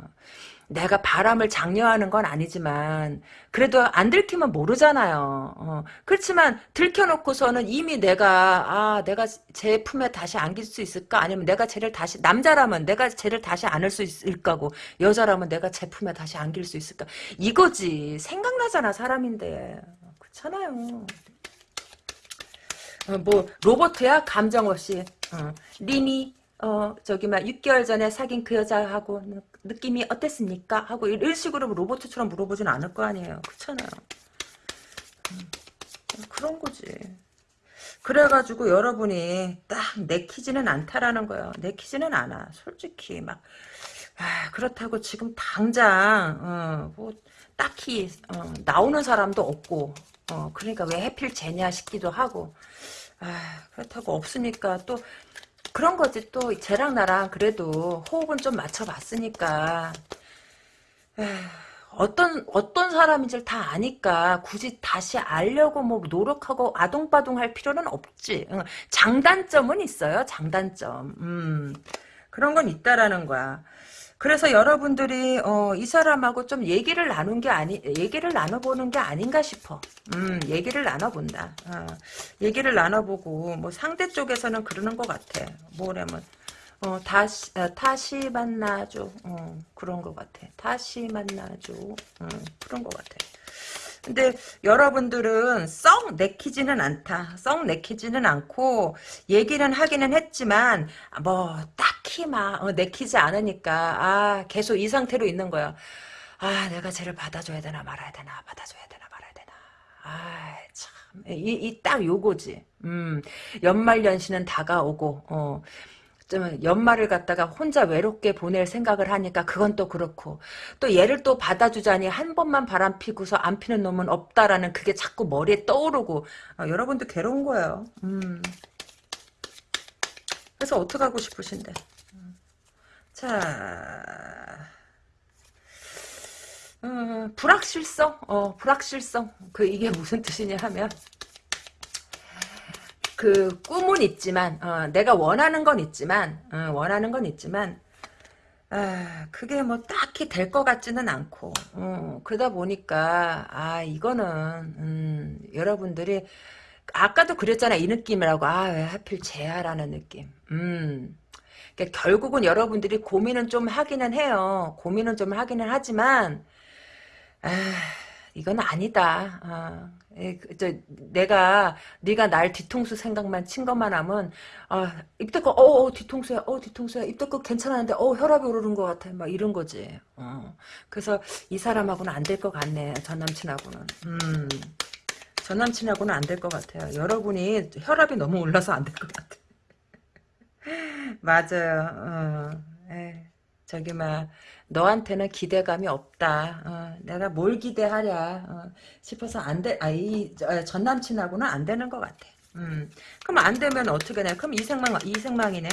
내가 바람을 장려하는 건 아니지만 그래도 안 들키면 모르잖아요. 어, 그렇지만 들켜놓고서는 이미 내가 아 내가 제 품에 다시 안길 수 있을까? 아니면 내가 쟤를 다시 남자라면 내가 쟤를 다시 안을 수 있을까고 여자라면 내가 제 품에 다시 안길 수 있을까? 이거지 생각나잖아 사람인데 그렇잖아요. 어, 뭐 로버트야 감정 없이 어, 리니 어 저기 막 6개월 전에 사귄 그 여자하고 느낌이 어땠습니까? 하고 이런 식으로 로봇처럼 물어보진 않을 거 아니에요. 그렇잖아요. 그런 거지. 그래가지고 여러분이 딱 내키지는 않다라는 거예요. 내키지는 않아. 솔직히 막 아, 그렇다고 지금 당장 어, 뭐 딱히 어, 나오는 사람도 없고 어, 그러니까 왜 해필 쟤냐 싶기도 하고 아, 그렇다고 없으니까 또 그런 거지 또 쟤랑 나랑 그래도 호흡은 좀 맞춰봤으니까 에휴, 어떤 어떤 사람인지를 다 아니까 굳이 다시 알려고 뭐 노력하고 아동바동 할 필요는 없지. 응. 장단점은 있어요. 장단점. 음. 그런 건 있다라는 거야. 그래서 여러분들이 어, 이 사람하고 좀 얘기를 나눈 게 아니 얘기를 나눠보는 게 아닌가 싶어. 음, 얘기를 나눠본다. 어, 얘기를 나눠보고 뭐 상대 쪽에서는 그러는 것 같아. 뭐냐면 어, 다시, 어, 다시 만나줘. 어, 그런 것 같아. 다시 만나줘. 어, 그런 것 같아. 근데 여러분들은 썩 내키지는 않다. 썩 내키지는 않고 얘기는 하기는 했지만 뭐 딱히 막 어, 내키지 않으니까 아 계속 이 상태로 있는 거야. 아 내가 쟤를 받아줘야 되나 말아야 되나 받아줘야 되나 말아야 되나. 아 참. 이이딱 요거지. 음 연말 연시는 다가오고 어. 좀 연말을 갖다가 혼자 외롭게 보낼 생각을 하니까 그건 또 그렇고 또 얘를 또 받아주자니 한 번만 바람 피고서 안 피는 놈은 없다라는 그게 자꾸 머리에 떠오르고 아, 여러분도 괴로운 거예요. 음. 그래서 어떻게 하고 싶으신데? 음. 자, 음, 불확실성, 어, 불확실성. 그 이게 무슨 뜻이냐 하면 그 꿈은 있지만 어, 내가 원하는 건 있지만 어, 원하는 건 있지만 아, 그게 뭐 딱히 될 것 같지는 않고 어, 그러다 보니까 아 이거는 음, 여러분들이 아까도 그랬잖아 이 느낌이라고. 아 왜 하필 재야라는 느낌. 음. 그러니까 결국은 여러분들이 고민은 좀 하기는 해요. 고민은 좀 하기는 하지만 아 이건 아니다. 어, 에, 그, 저, 내가 네가 날 뒤통수 생각만 친 것만 하면 아, 입대껏 어, 어 뒤통수야 어 뒤통수야 입대껏 괜찮았는데 어 혈압이 오르는 것 같아. 막 이런 거지. 어. 그래서 이 사람하고는 안 될 것 같네 전 남친하고는. 음. 전 남친하고는 안 될 것 같아요. 여러분이 혈압이 너무 올라서 안 될 것 같아. 맞아요. 어. 에, 저기 막 너한테는 기대감이 없다. 어, 내가 뭘 기대하랴 어, 싶어서 안 돼. 아, 이 전 남친하고는 안 되는 것 같아. 음. 그럼 안 되면 어떻게 돼? 그럼 이생망 이생망이네.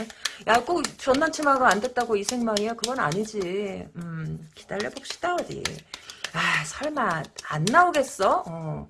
야, 꼭 전 남친하고 안 됐다고 이생망이야? 그건 아니지. 음, 기다려 봅시다 어디. 아, 설마 안 나오겠어? 어.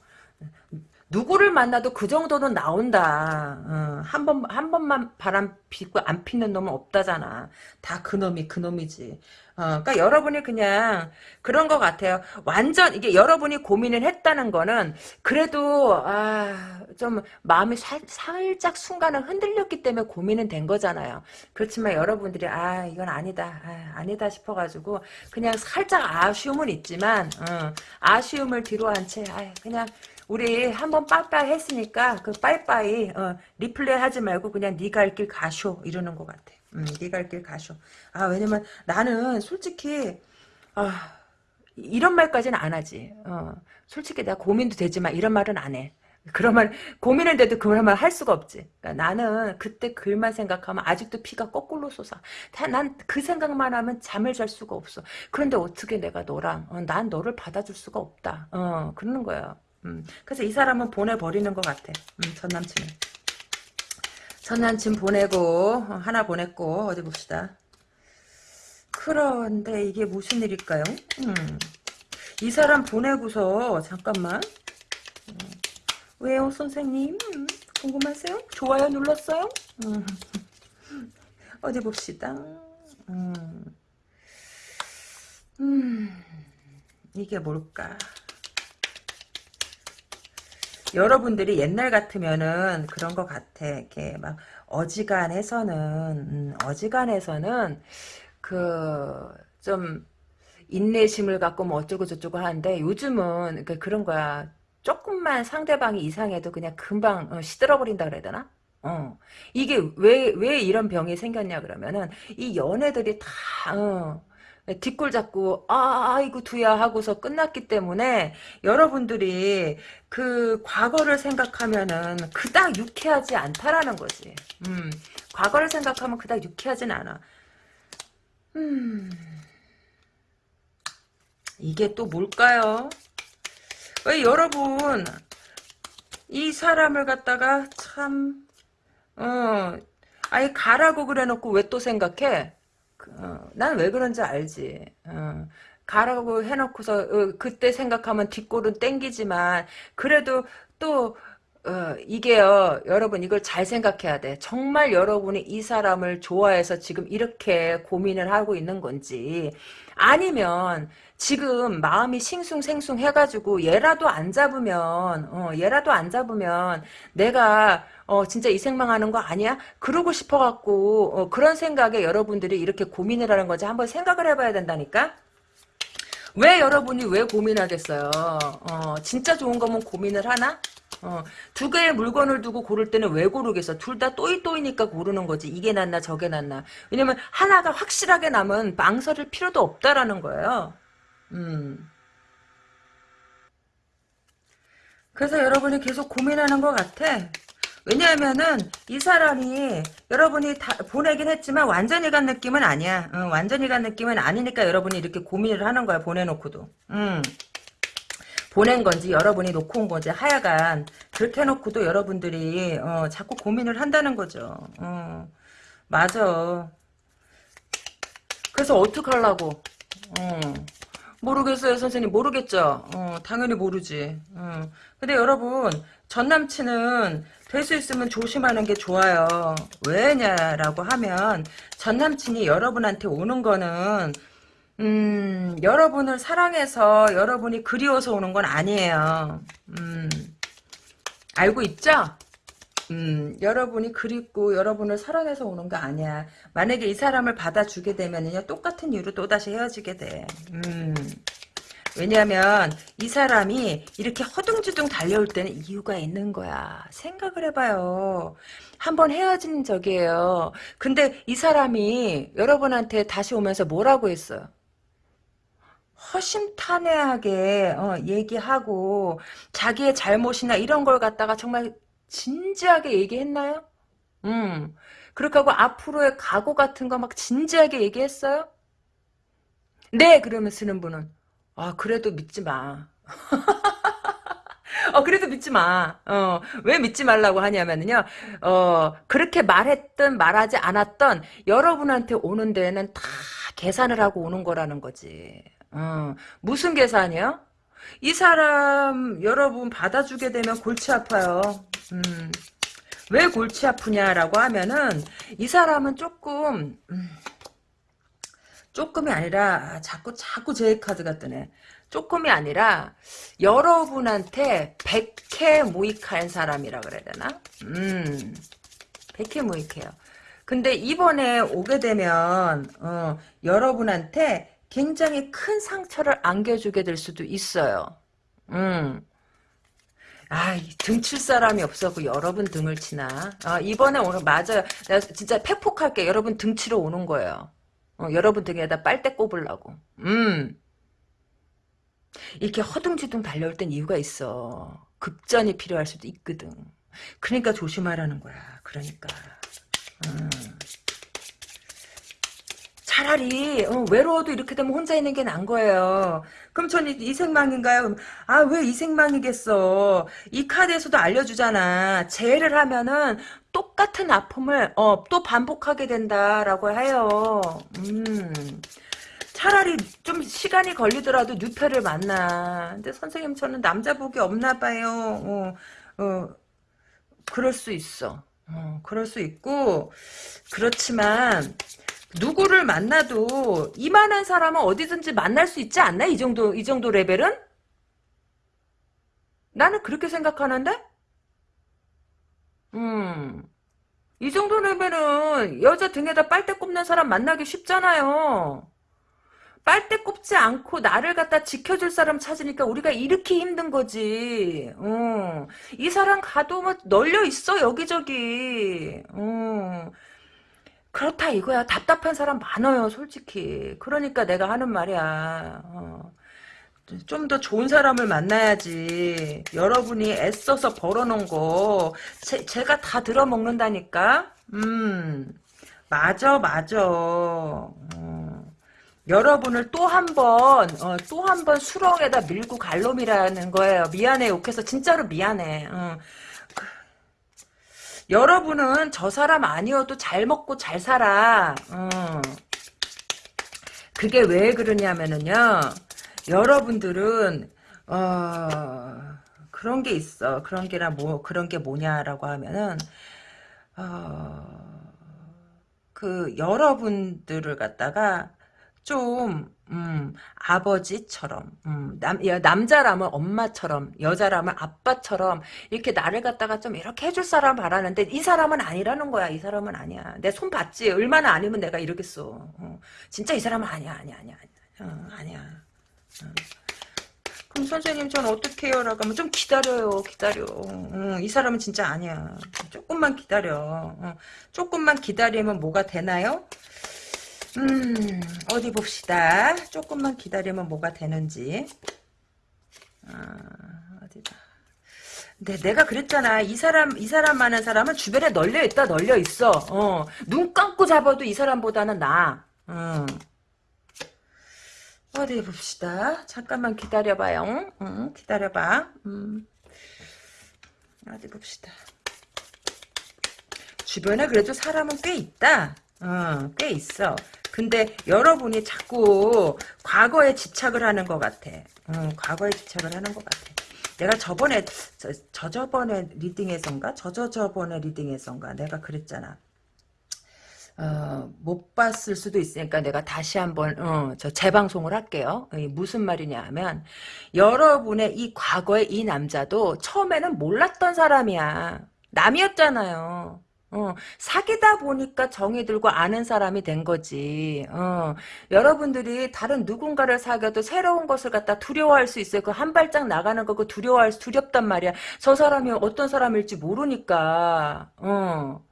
누구를 만나도 그 정도는 나온다. 어, 한 번, 한 번만 바람 피고 안 피는 놈은 없다잖아. 다 그놈이 그놈이지. 어, 그러니까 여러분이 그냥 그런 것 같아요. 완전 이게 여러분이 고민을 했다는 거는 그래도 아, 좀 마음이 살, 살짝 순간은 흔들렸기 때문에 고민은 된 거잖아요. 그렇지만 여러분들이 아 이건 아니다, 아, 니다 싶어가지고 그냥 살짝 아쉬움은 있지만 어, 아쉬움을 뒤로 한 채 아, 그냥 우리 한번 빠빠이 했으니까 그 빠이빠이 어, 리플레이 하지 말고 그냥 네가 할 길 가쇼 이러는 것 같아. 음, 네가 할 길 가쇼. 아 왜냐면 나는 솔직히 아 이런 말까지는 안 하지. 어, 솔직히 내가 고민도 되지만 이런 말은 안 해. 고민을 돼도 그런 말 할 수가 없지. 그러니까 나는 그때 글만 생각하면 아직도 피가 거꾸로 솟아. 난 그 생각만 하면 잠을 잘 수가 없어. 그런데 어떻게 내가 너랑 어, 난 너를 받아줄 수가 없다. 어 그러는 거야. 음, 그래서 이 사람은 보내버리는 것 같아. 음, 전 남친은. 전 남친 보내고 어, 하나 보냈고 어디 봅시다. 그런데 이게 무슨 일일까요? 음, 이 사람 보내고서 잠깐만. 음, 왜요 선생님? 음, 궁금하세요? 좋아요 눌렀어요? 음, 어디 봅시다. 음, 음, 이게 뭘까? 여러분들이 옛날 같으면은 그런 것 같아. 이렇게 막 어지간해서는 음, 어지간해서는 그 좀 인내심을 갖고 뭐 어쩌고 저쩌고 하는데 요즘은 그 그런 거야. 조금만 상대방이 이상해도 그냥 금방 어, 시들어버린다 그래야 되나? 어. 이게 왜, 왜 이런 병이 생겼냐 그러면은 이 연애들이 다, 어, 뒷골 잡고 아 아이고 두야 하고서 끝났기 때문에 여러분들이 그 과거를 생각하면은 그닥 유쾌하지 않다라는 거지. 음, 과거를 생각하면 그닥 유쾌하진 않아. 음, 이게 또 뭘까요? 왜 여러분 이 사람을 갖다가 참 어, 아니 가라고 그래놓고 왜 또 생각해? 어, 난왜 그런지 알지. 어, 가라고 해놓고서 어, 그때 생각하면 뒷골은 땡기지만 그래도 또 어, 이게요, 여러분, 이걸 잘 생각해야 돼. 정말 여러분이 이 사람을 좋아해서 지금 이렇게 고민을 하고 있는 건지, 아니면, 지금 마음이 싱숭생숭 해가지고, 얘라도 안 잡으면, 어, 얘라도 안 잡으면, 내가, 어, 진짜 이 생망하는 거 아니야? 그러고 싶어갖고, 어, 그런 생각에 여러분들이 이렇게 고민을 하는 거지. 한번 생각을 해봐야 된다니까? 왜 여러분이 왜 고민하겠어요? 어, 진짜 좋은 거면 고민을 하나? 어, 두 개의 물건을 두고 고를 때는 왜 고르겠어? 둘 다 또이또이니까 고르는 거지. 이게 낫나 저게 낫나. 왜냐면 하나가 확실하게 남은 망설일 필요도 없다라는 거예요. 음. 그래서 여러분이 계속 고민하는 것 같아. 왜냐하면은 이 사람이 여러분이 다 보내긴 했지만 완전히 간 느낌은 아니야. 응, 완전히 간 느낌은 아니니까 여러분이 이렇게 고민을 하는 거야. 보내놓고도. 응. 보낸 건지 여러분이 놓고 온 건지 하여간 그렇게 해놓고도 여러분들이 어, 자꾸 고민을 한다는 거죠. 어, 맞아. 그래서 어떡하려고. 어. 모르겠어요 선생님 모르겠죠. 어, 당연히 모르지. 어. 근데 여러분 전 남친은 될 수 있으면 조심하는 게 좋아요. 왜냐라고 하면 전 남친이 여러분한테 오는 거는 음, 여러분을 사랑해서 여러분이 그리워서 오는 건 아니에요. 음, 알고 있죠? 음, 여러분이 그립고 여러분을 사랑해서 오는 거 아니야. 만약에 이 사람을 받아주게 되면요, 똑같은 이유로 또다시 헤어지게 돼. 음, 왜냐하면 이 사람이 이렇게 허둥지둥 달려올 때는 이유가 있는 거야. 생각을 해봐요. 한번 헤어진 적이에요. 근데 이 사람이 여러분한테 다시 오면서 뭐라고 했어요? 허심탄회하게 어, 얘기하고 자기의 잘못이나 이런 걸 갖다가 정말 진지하게 얘기했나요? 음. 그렇게 하고 앞으로의 각오 같은 거 막 진지하게 얘기했어요? 네, 그러면 쓰는 분은 아, 그래도 믿지 마. 어, 그래도 믿지 마. 어, 왜 믿지 말라고 하냐면요, 어, 그렇게 말했던, 말하지 않았던 여러분한테 오는 데에는 다 계산을 하고 오는 거라는 거지. 어, 무슨 계산이요? 이 사람 여러분 받아주게 되면 골치 아파요. 음, 왜 골치 아프냐라고 하면은 이 사람은 조금 음, 조금이 아니라 아, 자꾸 자꾸 제 카드가 뜨네. 조금이 아니라 여러분한테 백해 무익한 사람이라 그래야 되나? 음, 백해 무익해요. 근데 이번에 오게 되면 어, 여러분한테 굉장히 큰 상처를 안겨주게 될 수도 있어요. 음. 아, 등칠 사람이 없어고 여러분 등을 치나. 아, 이번에 오늘 맞아요. 내가 진짜 팩폭할게. 여러분 등 치러 오는 거예요. 어, 여러분 등에다 빨대 꼽으려고. 음. 이렇게 허둥지둥 달려올 땐 이유가 있어. 급전이 필요할 수도 있거든. 그러니까 조심하라는 거야. 그러니까. 음. 차라리 어, 외로워도 이렇게 되면 혼자 있는 게 나은 거예요. 그럼 전 이생망인가요? 아 왜 이 생망이겠어? 이 카드에서도 알려주잖아. 재해를 하면은 똑같은 아픔을 어, 또 반복하게 된다라고 해요. 음. 차라리 좀 시간이 걸리더라도 뉴페를 만나. 근데 선생님 저는 남자 복이 없나 봐요. 어, 어, 그럴 수 있어. 어, 그럴 수 있고 그렇지만 누구를 만나도 이만한 사람은 어디든지 만날 수 있지 않나? 이 정도, 이 정도 레벨은? 나는 그렇게 생각하는데? 음. 이 정도 레벨은 여자 등에다 빨대 꼽는 사람 만나기 쉽잖아요. 빨대 꼽지 않고 나를 갖다 지켜줄 사람 찾으니까 우리가 이렇게 힘든 거지. 어. 이 사람 가도 뭐 널려 있어 여기저기. 어. 그렇다 이거야. 답답한 사람 많아요, 솔직히. 그러니까 내가 하는 말이야. 어. 좀 더 좋은 사람을 만나야지. 여러분이 애써서 벌어놓은 거 제, 제가 다 들어먹는다니까. 음, 맞아, 맞아. 어. 여러분을 또 한 번, 어, 또 한 번 수렁에다 밀고 갈 놈이라는 거예요. 미안해, 욕해서 진짜로 미안해. 어. 그, 여러분은 저 사람 아니어도 잘 먹고 잘 살아. 어. 그게 왜 그러냐면은요. 여러분들은 어, 그런 게 있어. 그런 게나 뭐 그런 게 뭐냐라고 하면은 어, 그 여러분들을 갖다가 좀 음, 아버지처럼 음, 남, 야, 남자라면 엄마처럼 여자라면 아빠처럼 이렇게 나를 갖다가 좀 이렇게 해줄 사람 바라는데 이 사람은 아니라는 거야. 이 사람은 아니야. 내 손 봤지? 얼마나 아니면 내가 이러겠어. 어, 진짜 이 사람은 아니야 아니야 아니야. 아니야 어, 아니야. 어. 그럼 선생님 전 어떻게 해요? 라고 하면 좀 기다려요 기다려 어, 이 사람은 진짜 아니야 조금만 기다려 어, 조금만 기다리면 뭐가 되나요? 음, 어디 봅시다. 조금만 기다리면 뭐가 되는지. 아, 어디다. 근데 내가 그랬잖아. 이 사람, 이 사람 많은 사람은 주변에 널려 있다, 널려 있어. 어, 눈 감고 잡아도 이 사람보다는 나. 어. 어디 봅시다. 잠깐만 기다려봐요. 응, 기다려봐. 음. 어디 봅시다. 주변에 그래도 사람은 꽤 있다. 어, 꽤 있어. 근데 여러분이 자꾸 과거에 집착을 하는 것 같아. 어, 과거에 집착을 하는 것 같아. 내가 저번에 저, 저 저번에 리딩에선가 저저저번에 리딩에선가 내가 그랬잖아. 어, 못 봤을 수도 있으니까 내가 다시 한번 어, 저 재방송을 할게요. 무슨 말이냐 하면 여러분의 이 과거의 이 남자도 처음에는 몰랐던 사람이야. 남이었잖아요. 어, 사귀다 보니까 정이 들고 아는 사람이 된 거지. 어, 여러분들이 다른 누군가를 사귀어도 새로운 것을 갖다 두려워할 수 있어요. 그 한 발짝 나가는 거 그 두려워할 수, 두렵단 말이야. 저 사람이 어떤 사람일지 모르니까. 어.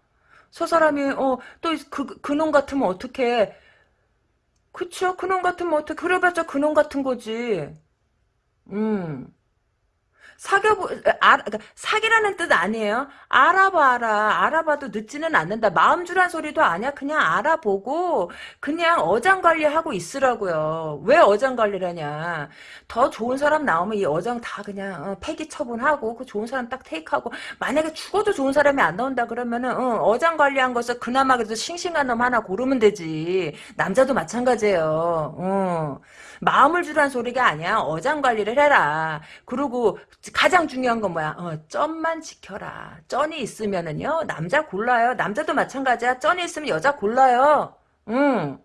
저 사람이 어또 그 그놈 같으면 어떻게? 그쵸? 그놈 같으면 어떻게? 그래봤자 그놈 같은 거지. 음. 사겨보, 아, 그러니까 사기라는 뜻 아니에요. 알아봐라. 알아봐도 늦지는 않는다. 마음 주란 소리도 아니야. 그냥 알아보고, 그냥 어장 관리하고 있으라고요. 왜 어장 관리라냐. 더 좋은 사람 나오면 이 어장 다 그냥, 어, 폐기 처분하고, 그 좋은 사람 딱 테이크하고, 만약에 죽어도 좋은 사람이 안 나온다 그러면은, 어, 장 관리한 것을 그나마 그래도 싱싱한 놈 하나 고르면 되지. 남자도 마찬가지예요. 어. 마음을 주란 소리가 아니야. 어장 관리를 해라. 그리고 가장 중요한 건 뭐야? 어, 쩐만 지켜라. 쩐이 있으면은요. 남자 골라요. 남자도 마찬가지야. 쩐이 있으면 여자 골라요. 응.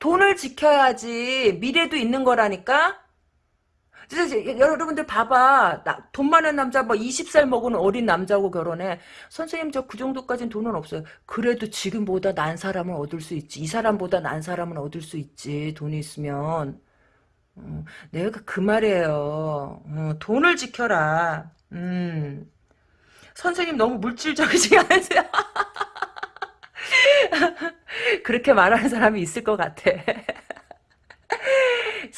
돈을 지켜야지 미래도 있는 거라니까? 여러분들 봐봐. 나, 돈 많은 남자 뭐 20살 먹은 어린 남자하고 결혼해. 선생님 저 그 정도까지는 돈은 없어요. 그래도 지금보다 난 사람을 얻을 수 있지. 이 사람보다 난 사람을 얻을 수 있지. 돈이 있으면. 어, 내가 그 말이에요. 어, 돈을 지켜라. 음. 선생님 너무 물질적이지 않으세요? 그렇게 말하는 사람이 있을 것 같아.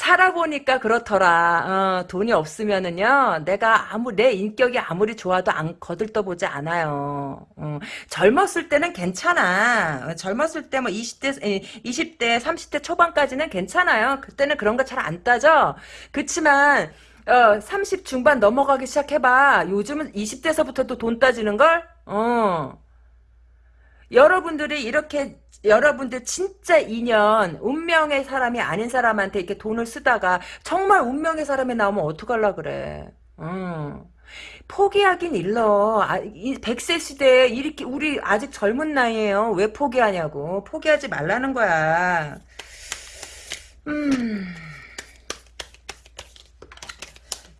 살아보니까 그렇더라. 어, 돈이 없으면은요, 내가 아무, 내 인격이 아무리 좋아도 안, 거들떠보지 않아요. 어, 젊었을 때는 괜찮아. 젊었을 때 뭐 20대, 20대, 30대 초반까지는 괜찮아요. 그때는 그런 거 잘 안 따져. 그치만, 어, 30 중반 넘어가기 시작해봐. 요즘은 20대서부터 돈 따지는 걸? 어. 여러분들이 이렇게 여러분들 진짜 인연 운명의 사람이 아닌 사람한테 이렇게 돈을 쓰다가 정말 운명의 사람이 나오면 어떡하려 그래? 음. 포기하긴 일러. 아, 100세 시대에 이렇게 우리 아직 젊은 나이에요. 왜 포기하냐고. 포기하지 말라는 거야. 음.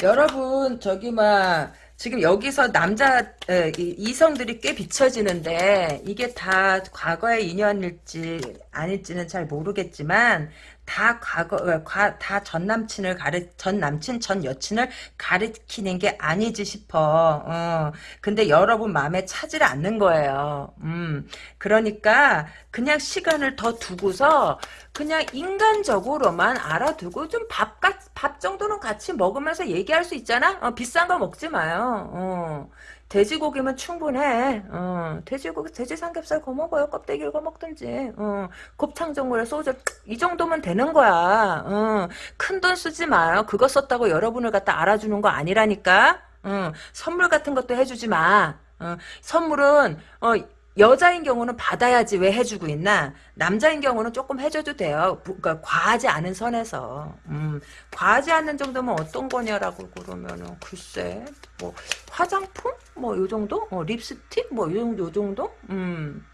여러분 저기 막 지금 여기서 남자 에, 이성들이 꽤 비춰지는데 이게 다 과거의 인연일지 아닐지는 잘 모르겠지만 다 과거 어, 다전 남친을 가르 전 남친 전 여친을 가르치는 게 아니지 싶어. 어. 근데 여러분 마음에 차질 않는 거예요. 음. 그러니까 그냥 시간을 더 두고서 그냥 인간적으로만 알아두고 좀밥밥 정도는 같이 먹으면서 얘기할 수 있잖아. 어, 비싼 거 먹지 마요. 어. 돼지고기면 충분해. 어, 돼지고기, 돼지 삼겹살 거 먹어요. 껍데기를 거 먹든지. 어, 곱창 전골에 소주 이 정도면 되는 거야. 어, 큰돈 쓰지 마요. 그거 썼다고 여러분을 갖다 알아주는 거 아니라니까. 어, 선물 같은 것도 해주지 마. 어, 선물은 어, 여자인 경우는 받아야지 왜 해주고 있나? 남자인 경우는 조금 해줘도 돼요. 그러니까 과하지 않은 선에서. 음, 과하지 않는 정도면 어떤 거냐라고 그러면은 글쎄 뭐 화장품 뭐 요 정도? 어, 립스틱 뭐요 정도 요 정도? 음.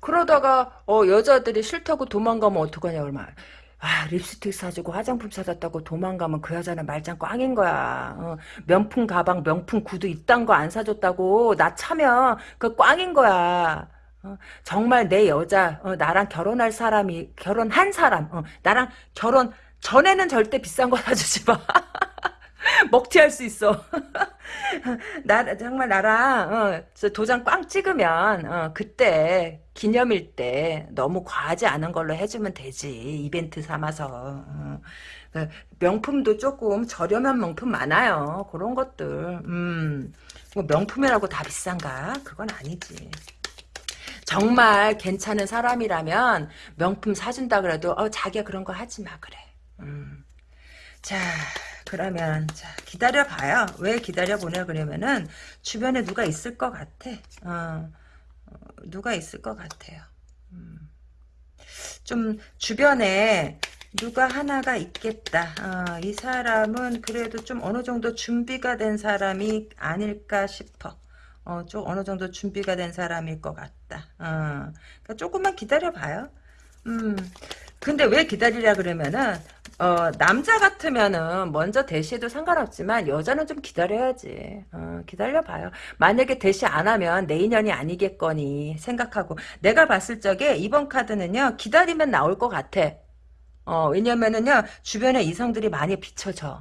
그러다가 어 여자들이 싫다고 도망가면 어떡하냐 얼마 아, 립스틱 사주고 화장품 사줬다고 도망가면 그 여자는 말짱 꽝인 거야. 어, 명품 가방, 명품 구두 이딴 거 안 사줬다고 나 차면 그 꽝인 거야. 어, 정말 내 여자, 어, 나랑 결혼할 사람이, 결혼한 사람, 어, 나랑 결혼 전에는 절대 비싼 거 사주지 마. 먹튀할 수 있어. 나 정말 나랑 어, 도장 꽝 찍으면 어, 그때 기념일 때 너무 과하지 않은 걸로 해주면 되지 이벤트 삼아서. 어. 그 명품도 조금 저렴한 명품 많아요 그런 것들. 음, 뭐 명품이라고 다 비싼가? 그건 아니지. 정말 괜찮은 사람이라면 명품 사준다 그래도 어, 자기가 그런 거 하지 마 그래. 음. 자 그러면 자 기다려 봐요. 왜 기다려 보냐 그러면은 주변에 누가 있을 것 같아. 어, 어, 누가 있을 것 같아요. 음. 좀 주변에 누가 하나가 있겠다. 어, 이 사람은 그래도 좀 어느 정도 준비가 된 사람이 아닐까 싶어. 어, 좀 어느 정도 준비가 된 사람일 것 같다. 어, 그러니까 조금만 기다려 봐요. 음, 근데 왜 기다리라 그러면은 어, 남자 같으면은 먼저 대시해도 상관없지만 여자는 좀 기다려야지. 어, 기다려봐요. 만약에 대시 안 하면 내 인연이 아니겠거니 생각하고 내가 봤을 적에 이번 카드는요 기다리면 나올 것 같아. 어, 왜냐면은요 주변에 이성들이 많이 비춰져.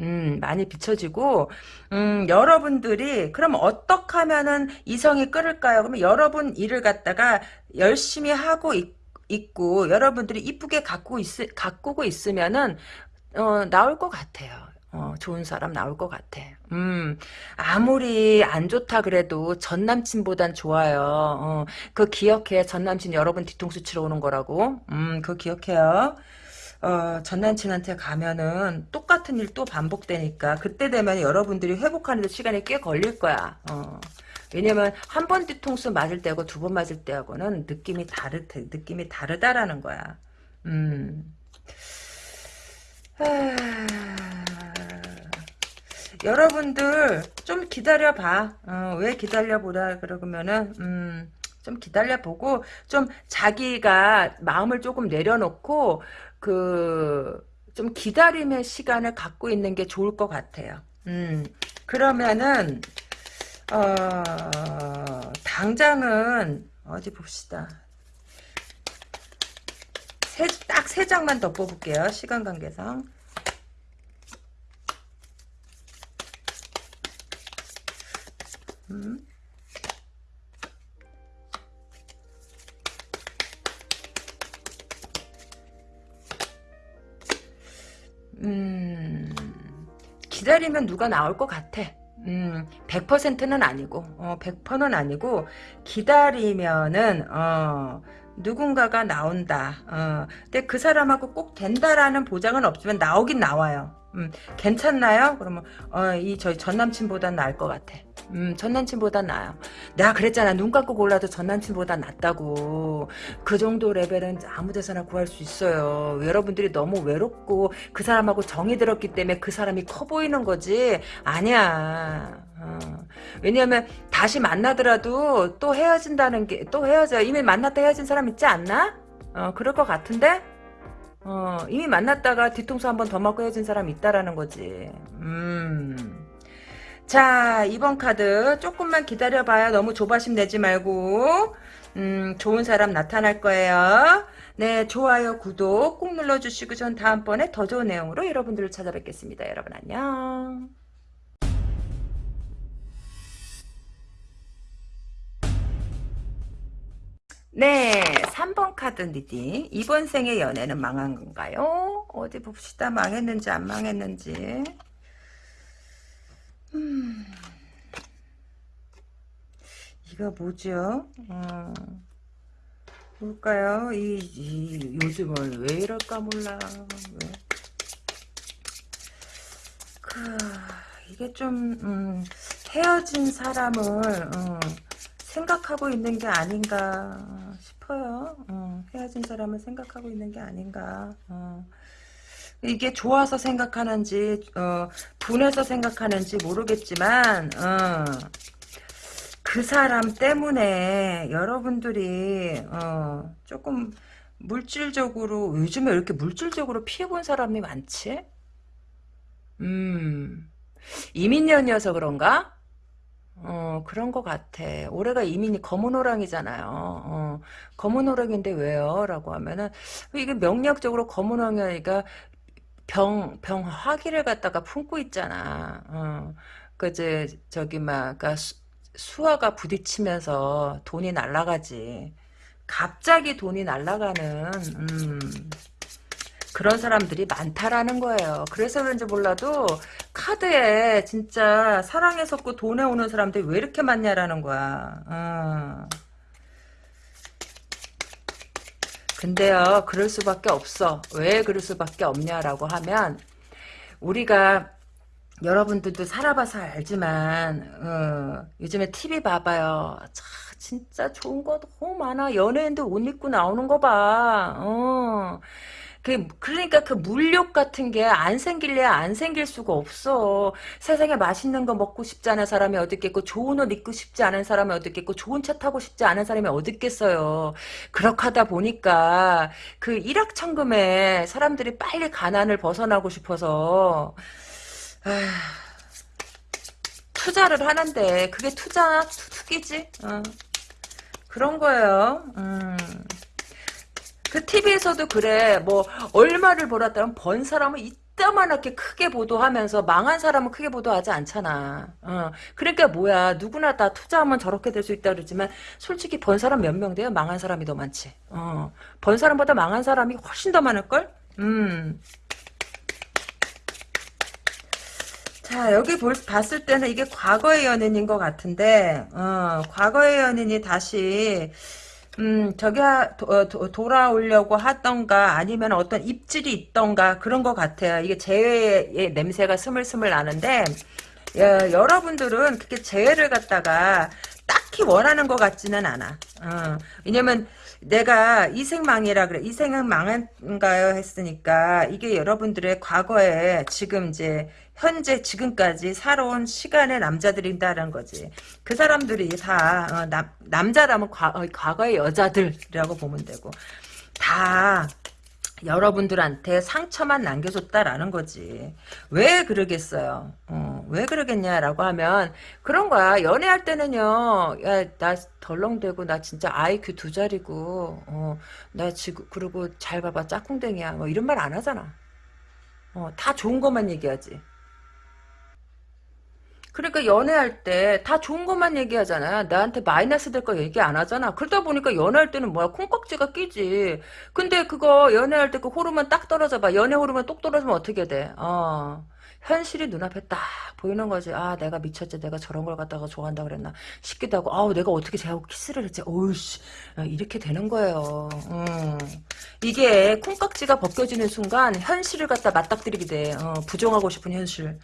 음, 많이 비춰지고, 음, 여러분들이, 그럼 어떻게 하면은 이성이 끌을까요? 그러면 여러분 일을 갖다가 열심히 하고 있, 있고 여러분들이 이쁘게 가꾸고, 있, 가꾸고 있으면은 어, 나올 것 같아요. 어, 좋은 사람 나올 것 같아. 음, 아무리 안 좋다 그래도 전 남친보단 좋아요. 어, 그 기억해. 전 남친 여러분 뒤통수 치러 오는 거라고. 음, 그 기억해요. 어, 전 남친한테 가면은 똑같은 일 또 반복되니까 그때 되면 여러분들이 회복하는 데 시간이 꽤 걸릴 거야. 어. 왜냐면 한 번 뒤통수 맞을 때하고 두 번 맞을 때하고는 느낌이 다르 느낌이 다르다라는 거야. 음. 아... 여러분들 좀 기다려봐. 어, 왜 기다려보라 그러면은 음, 좀 기다려보고 좀 자기가 마음을 조금 내려놓고 그 좀 기다림의 시간을 갖고 있는 게 좋을 것 같아요. 음, 그러면은 어, 당장은 어디 봅시다. 딱 세 장만 더 뽑을게요. 시간 관계상. 음. 음, 기다리면 누가 나올 것 같아. 음, 100%는 아니고, 어, 100%는 아니고, 기다리면은, 어, 누군가가 나온다. 어, 근데 그 사람하고 꼭 된다라는 보장은 없지만 나오긴 나와요. 음, 괜찮나요? 그러면, 어, 이, 저희 전 남친보단 나을 것 같아. 음, 전 남친보다 나아요. 내가 그랬잖아. 눈 감고 골라도 전 남친보다 낫다고. 그 정도 레벨은 아무 데서나 구할 수 있어요. 여러분들이 너무 외롭고 그 사람하고 정이 들었기 때문에 그 사람이 커 보이는 거지. 아니야. 어. 왜냐하면 다시 만나더라도 또 헤어진다는 게 또 헤어져. 이미 만났다 헤어진 사람 있지 않나? 어, 그럴 것 같은데? 어, 이미 만났다가 뒤통수 한 번 더 맞고 헤어진 사람 있다라는 거지. 음. 자 이번 카드 조금만 기다려봐요. 너무 조바심 내지 말고 음, 좋은 사람 나타날 거예요. 네, 좋아요, 구독 꾹 눌러주시고 전 다음번에 더 좋은 내용으로 여러분들을 찾아뵙겠습니다. 여러분 안녕. 네, 3번 카드 reading. 이번 생의 연애는 망한 건가요? 어디 봅시다. 망했는지 안 망했는지. 음, 이거 뭐죠? 어, 뭘까요? 이, 이 요즘은 왜 이럴까 몰라. 왜? 그, 이게 좀 음, 헤어진 사람을 어, 생각하고 있는 게 아닌가 싶어요. 어, 헤어진 사람을 생각하고 있는 게 아닌가. 어. 이게 좋아서 생각하는지 어, 분해서 생각하는지 모르겠지만 어, 그 사람 때문에 여러분들이 어, 조금 물질적으로 요즘에 왜 이렇게 물질적으로 피해본 사람이 많지? 음 이민년이어서 그런가? 어, 그런 것 같아. 올해가 이민이 검은 호랑이잖아요. 어, 검은 호랑인데 왜요? 라고 하면은, 이게 명략적으로 검은 호랑이가 병, 병 화기를 갖다가 품고 있잖아. 어, 그제 저기 막, 그니까 수화가 부딪히면서 돈이 날라가지. 갑자기 돈이 날라가는, 음, 그런 사람들이 많다라는 거예요. 그래서 그런지 몰라도 카드에 진짜 사랑에 섞고 돈에 오는 사람들이 왜 이렇게 많냐라는 거야. 어. 근데요, 그럴 수밖에 없어. 왜 그럴 수밖에 없냐라고 하면 우리가 여러분들도 살아봐서 알지만 어, 요즘에 TV 봐봐요. 차, 진짜 좋은 거 너무 많아. 연예인들 옷 입고 나오는 거 봐. 어. 그, 그러니까 그 물욕 같은 게 안 생길래 안 생길 수가 없어. 세상에 맛있는 거 먹고 싶지 않은 사람이 어디 있겠고, 좋은 옷 입고 싶지 않은 사람이 어디 있겠고, 좋은 차 타고 싶지 않은 사람이 어디 있겠어요. 그렇게 하다 보니까, 그 일확천금에 사람들이 빨리 가난을 벗어나고 싶어서, 아, 투자를 하는데, 그게 투자나 투기지? 어. 그런 거예요. 음. 그 TV에서도 그래. 뭐 얼마를 벌었다면 번 사람은 이따만하게 크게 보도하면서 망한 사람은 크게 보도하지 않잖아. 어. 그러니까 뭐야. 누구나 다 투자하면 저렇게 될 수 있다 그러지만 솔직히 번 사람 몇 명 돼요? 망한 사람이 더 많지. 어. 번 사람보다 망한 사람이 훨씬 더 많을 걸? 음. 자 여기 볼, 봤을 때는 이게 과거의 연인인 것 같은데 어, 과거의 연인이 다시 음, 저기, 도, 도, 돌아오려고 하던가, 아니면 어떤 입질이 있던가, 그런 것 같아요. 이게 재회의 냄새가 스물스물 나는데, 여, 여러분들은 그렇게 재회를 갖다가 딱히 원하는 것 같지는 않아. 어, 왜냐면, 내가 이생망이라 그래. 이생은 망한가요? 했으니까, 이게 여러분들의 과거에 지금 이제, 현재 지금까지 살아온 시간의 남자들인다는 거지. 그 사람들이 다 어, 남, 남자라면 과, 어, 과거의 여자들이라고 보면 되고 다 여러분들한테 상처만 남겨줬다라는 거지. 왜 그러겠어요? 어, 왜 그러겠냐라고 하면 그런 거야. 연애할 때는요. 야, 나 덜렁대고 나 진짜 IQ 두 자리고 어, 나 지금 그리고 잘 봐봐 짝꿍댕이야. 뭐 이런 말 안 하잖아. 어, 다 좋은 것만 얘기하지. 그러니까 연애할 때 다 좋은 것만 얘기하잖아. 나한테 마이너스 될 거 얘기 안 하잖아. 그러다 보니까 연애할 때는 뭐야 콩깍지가 끼지. 근데 그거 연애할 때 그 호르몬 딱 떨어져 봐. 연애 호르몬 똑 떨어지면 어떻게 돼? 어. 현실이 눈앞에 딱 보이는 거지. 아, 내가 미쳤지. 내가 저런 걸 갖다가 좋아한다 그랬나 싶기도 하고, 아우, 내가 어떻게 쟤하고 키스를 했지. 어우씨. 어, 이렇게 되는 거예요. 음. 이게 콩깍지가 벗겨지는 순간 현실을 갖다 맞닥뜨리게 돼. 어, 부정하고 싶은 현실.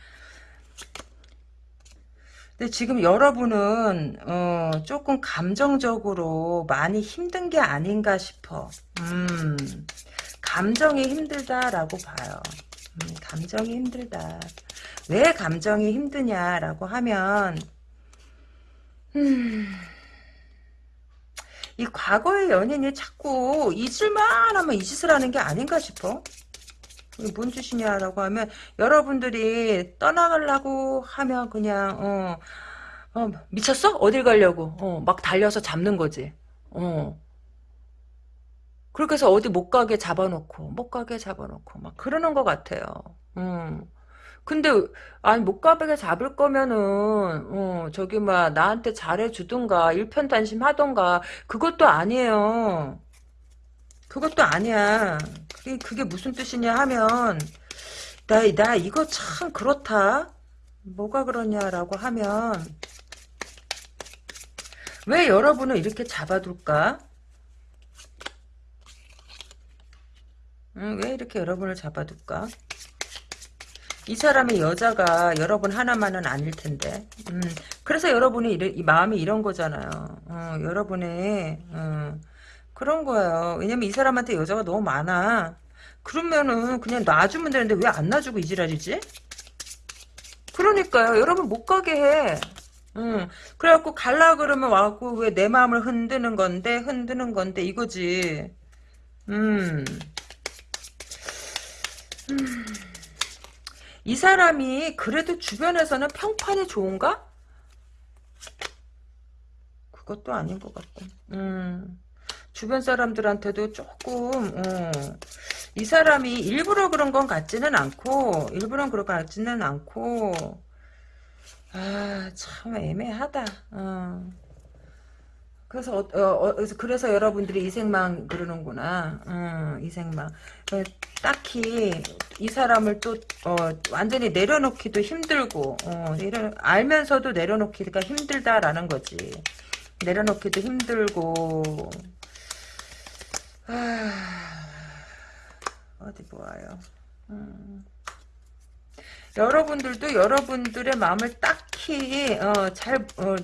근데 지금 여러분은 어, 조금 감정적으로 많이 힘든 게 아닌가 싶어. 음, 감정이 힘들다라고 봐요. 음, 감정이 힘들다. 왜 감정이 힘드냐라고 하면 음, 이 과거의 연인이 자꾸 잊을만 하면 이 짓을 하는 게 아닌가 싶어. 뭔 짓이냐라고 하면 여러분들이 떠나가려고 하면 그냥 어, 어 미쳤어? 어딜 가려고? 어, 막 달려서 잡는 거지. 어. 그렇게 해서 어디 못 가게 잡아놓고 못 가게 잡아놓고 막 그러는 것 같아요. 음. 근데 아니 못 가게 잡을 거면은 어, 저기 막 나한테 잘해주든가 일편단심 하던가 그것도 아니에요. 그것도 아니야. 그게, 그게 무슨 뜻이냐 하면 나, 나 이거 참 그렇다. 뭐가 그러냐라고 하면 왜 여러분을 이렇게 잡아둘까? 응, 왜 이렇게 여러분을 잡아둘까? 이 사람의 여자가 여러분 하나만은 아닐 텐데. 음, 그래서 여러분이 이래, 이 마음이 이런 거잖아요. 어, 여러분의 어, 그런 거예요. 왜냐면 이 사람한테 여자가 너무 많아. 그러면은 그냥 놔주면 되는데 왜 안 놔주고 이 지랄이지? 그러니까요. 여러분 못 가게 해. 응. 그래갖고 갈라 그러면 와갖고 왜 내 마음을 흔드는 건데 흔드는 건데 이거지. 음. 음. 이 사람이 그래도 주변에서는 평판이 좋은가? 그것도 아닌 것 같고. 음. 주변 사람들한테도 조금 어, 이 사람이 일부러 그런 건 같지는 않고 일부러 그런 것 같지는 않고 아 참 애매하다. 어. 그래서 어, 어, 그래서 여러분들이 이생망 그러는구나. 어, 이생망. 어, 딱히 이 사람을 또 어, 완전히 내려놓기도 힘들고 어, 내려, 알면서도 내려놓기가 힘들다라는 거지. 내려놓기도 힘들고 아, 어디 보아요. 음. 여러분들도 여러분들의 마음을 딱히 어, 잘 어,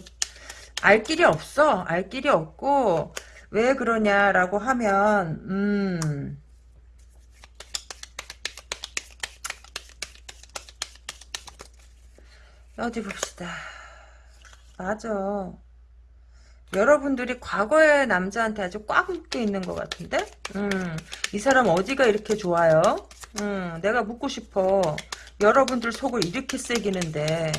알 길이 없어. 알 길이 없고 왜 그러냐라고 하면 음. 어디 봅시다. 맞아. 여러분들이 과거의 남자한테 아주 꽉 묶여 있는 것 같은데? 음, 이 사람 어디가 이렇게 좋아요? 음, 내가 묻고 싶어. 여러분들 속을 이렇게 새기는데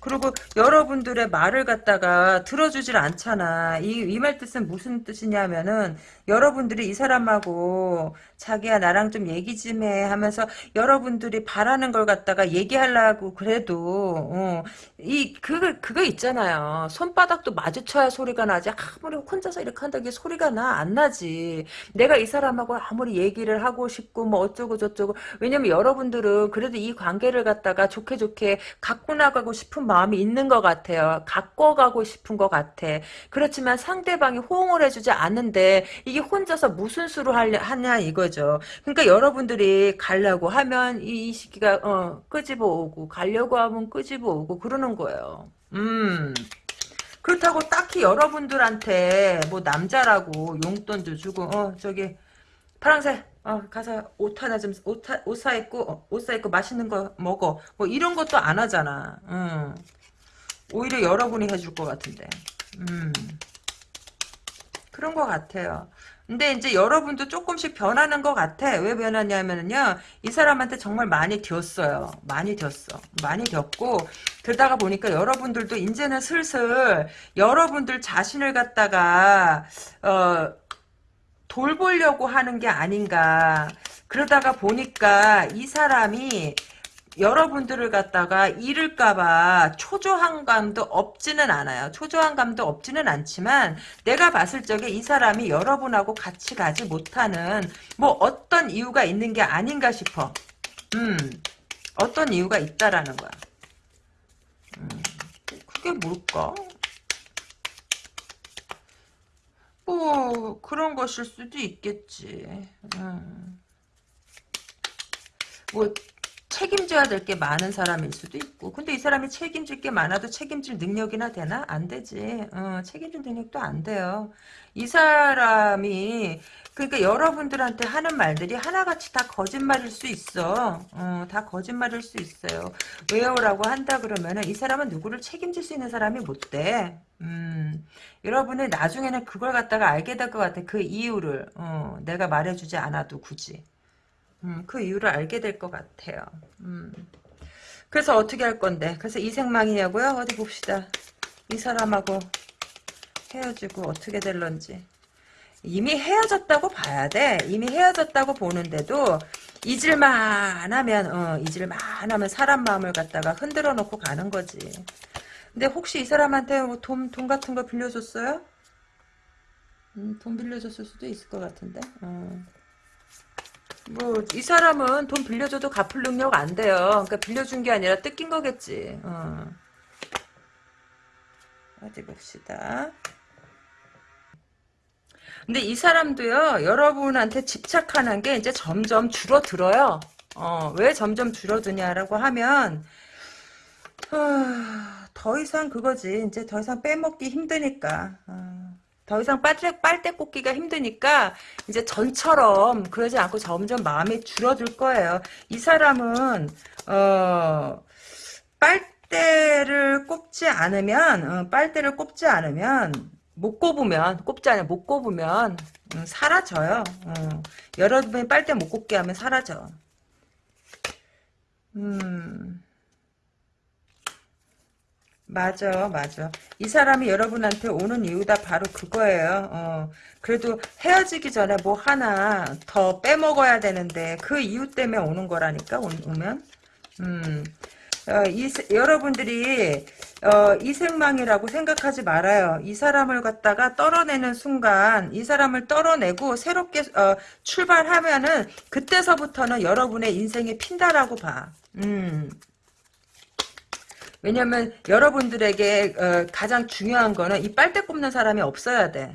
그리고 여러분들의 말을 갖다가 들어주질 않잖아. 이, 이 말 뜻은 무슨 뜻이냐면은, 여러분들이 이 사람하고, 자기야, 나랑 좀 얘기 좀 해 하면서, 여러분들이 바라는 걸 갖다가 얘기하려고 그래도, 어, 이, 그거, 그거 있잖아요. 손바닥도 마주쳐야 소리가 나지. 아무리 혼자서 이렇게 한다고 소리가 나? 안 나지. 내가 이 사람하고 아무리 얘기를 하고 싶고, 뭐 어쩌고 저쩌고. 왜냐면 여러분들은 그래도 이 관계를 갖다가 좋게 좋게 갖고 나가고 싶은 마음이 있는 것 같아요. 갖고 가고 싶은 것 같아. 그렇지만 상대방이 호응을 해주지 않는데 이게 혼자서 무슨 수로 하냐, 하냐 이 거죠. 그러니까 여러분들이 가려고 하면 이, 이 시기가 어, 끄집어 오고 가려고 하면 끄집어 오고 그러는 거예요. 음. 그렇다고 딱히 여러분들한테 뭐 남자라고 용돈도 주고 어 저기 파랑새 어 가서 옷 하나 좀옷옷 사 입고 어, 옷사 입고 맛있는 거 먹어 뭐 이런 것도 안 하잖아 음. 오히려 여러분이 해줄 것 같은데 음. 그런 것 같아요 근데 이제 여러분도 조금씩 변하는 것 같아. 왜 변하냐면요. 이 사람한테 정말 많이 겼어요. 많이 겼어. 많이 겼고, 그러다가 보니까 여러분들도 이제는 슬슬 여러분들 자신을 갖다가, 어, 돌보려고 하는 게 아닌가. 그러다가 보니까 이 사람이 여러분들을 갖다가 잃을까봐 초조한 감도 없지는 않아요. 초조한 감도 없지는 않지만 내가 봤을 적에 이 사람이 여러분하고 같이 가지 못하는 뭐 어떤 이유가 있는 게 아닌가 싶어. 음, 어떤 이유가 있다라는 거야. 음, 그게 뭘까? 뭐 그런 것일 수도 있겠지. 음. 뭐 책임져야 될 게 많은 사람일 수도 있고 근데 이 사람이 책임질 게 많아도 책임질 능력이나 되나? 안 되지. 어, 책임질 능력도 안 돼요. 이 사람이 그러니까 여러분들한테 하는 말들이 하나같이 다 거짓말일 수 있어. 어, 다 거짓말일 수 있어요. 왜요? 라고 한다 그러면 이 사람은 누구를 책임질 수 있는 사람이 못돼. 음, 여러분은 나중에는 그걸 갖다가 알게 될 것 같아. 그 이유를. 어, 내가 말해주지 않아도 굳이 음, 그 이유를 알게 될 것 같아요. 음. 그래서 어떻게 할 건데? 그래서 이 생망이냐고요? 어디 봅시다. 이 사람하고 헤어지고 어떻게 될런지. 이미 헤어졌다고 봐야 돼. 이미 헤어졌다고 보는데도 잊을만 하면 어, 잊을만 하면 사람 마음을 갖다가 흔들어 놓고 가는 거지. 근데 혹시 이 사람한테 뭐 돈, 돈 같은 거 빌려줬어요? 음, 돈 빌려줬을 수도 있을 것 같은데. 어. 뭐, 이 사람은 돈 빌려줘도 갚을 능력 안 돼요. 그러니까 빌려준 게 아니라 뜯긴 거겠지. 어. 어디 봅시다. 근데 이 사람도요, 여러분한테 집착하는 게 이제 점점 줄어들어요. 어, 왜 점점 줄어드냐라고 하면, 어, 더 이상 그거지. 이제 더 이상 빼먹기 힘드니까. 어, 더 이상 빨대, 빨대 꽂기가 힘드니까, 이제 전처럼 그러지 않고 점점 마음이 줄어들 거예요. 이 사람은, 어, 빨대를 꼽지 않으면, 어, 빨대를 꼽지 않으면, 못 꼽으면 꼽지 않아 못 꼽으면 음, 사라져요. 어. 여러분이 빨대 못 꼽게 하면 사라져. 음. 맞아, 맞아. 이 사람이 여러분한테 오는 이유가 바로 그거예요. 어. 그래도 헤어지기 전에 뭐 하나 더 빼먹어야 되는데 그 이유 때문에 오는 거라니까 오, 오면. 음. 어, 이, 여러분들이 어, 이생망이라고 생각하지 말아요. 이 사람을 갖다가 떨어내는 순간 이 사람을 떨어내고 새롭게 어, 출발하면은 그때서부터는 여러분의 인생이 핀다라고 봐. 음. 왜냐면 여러분들에게 어, 가장 중요한 거는 이 빨대 꼽는 사람이 없어야 돼.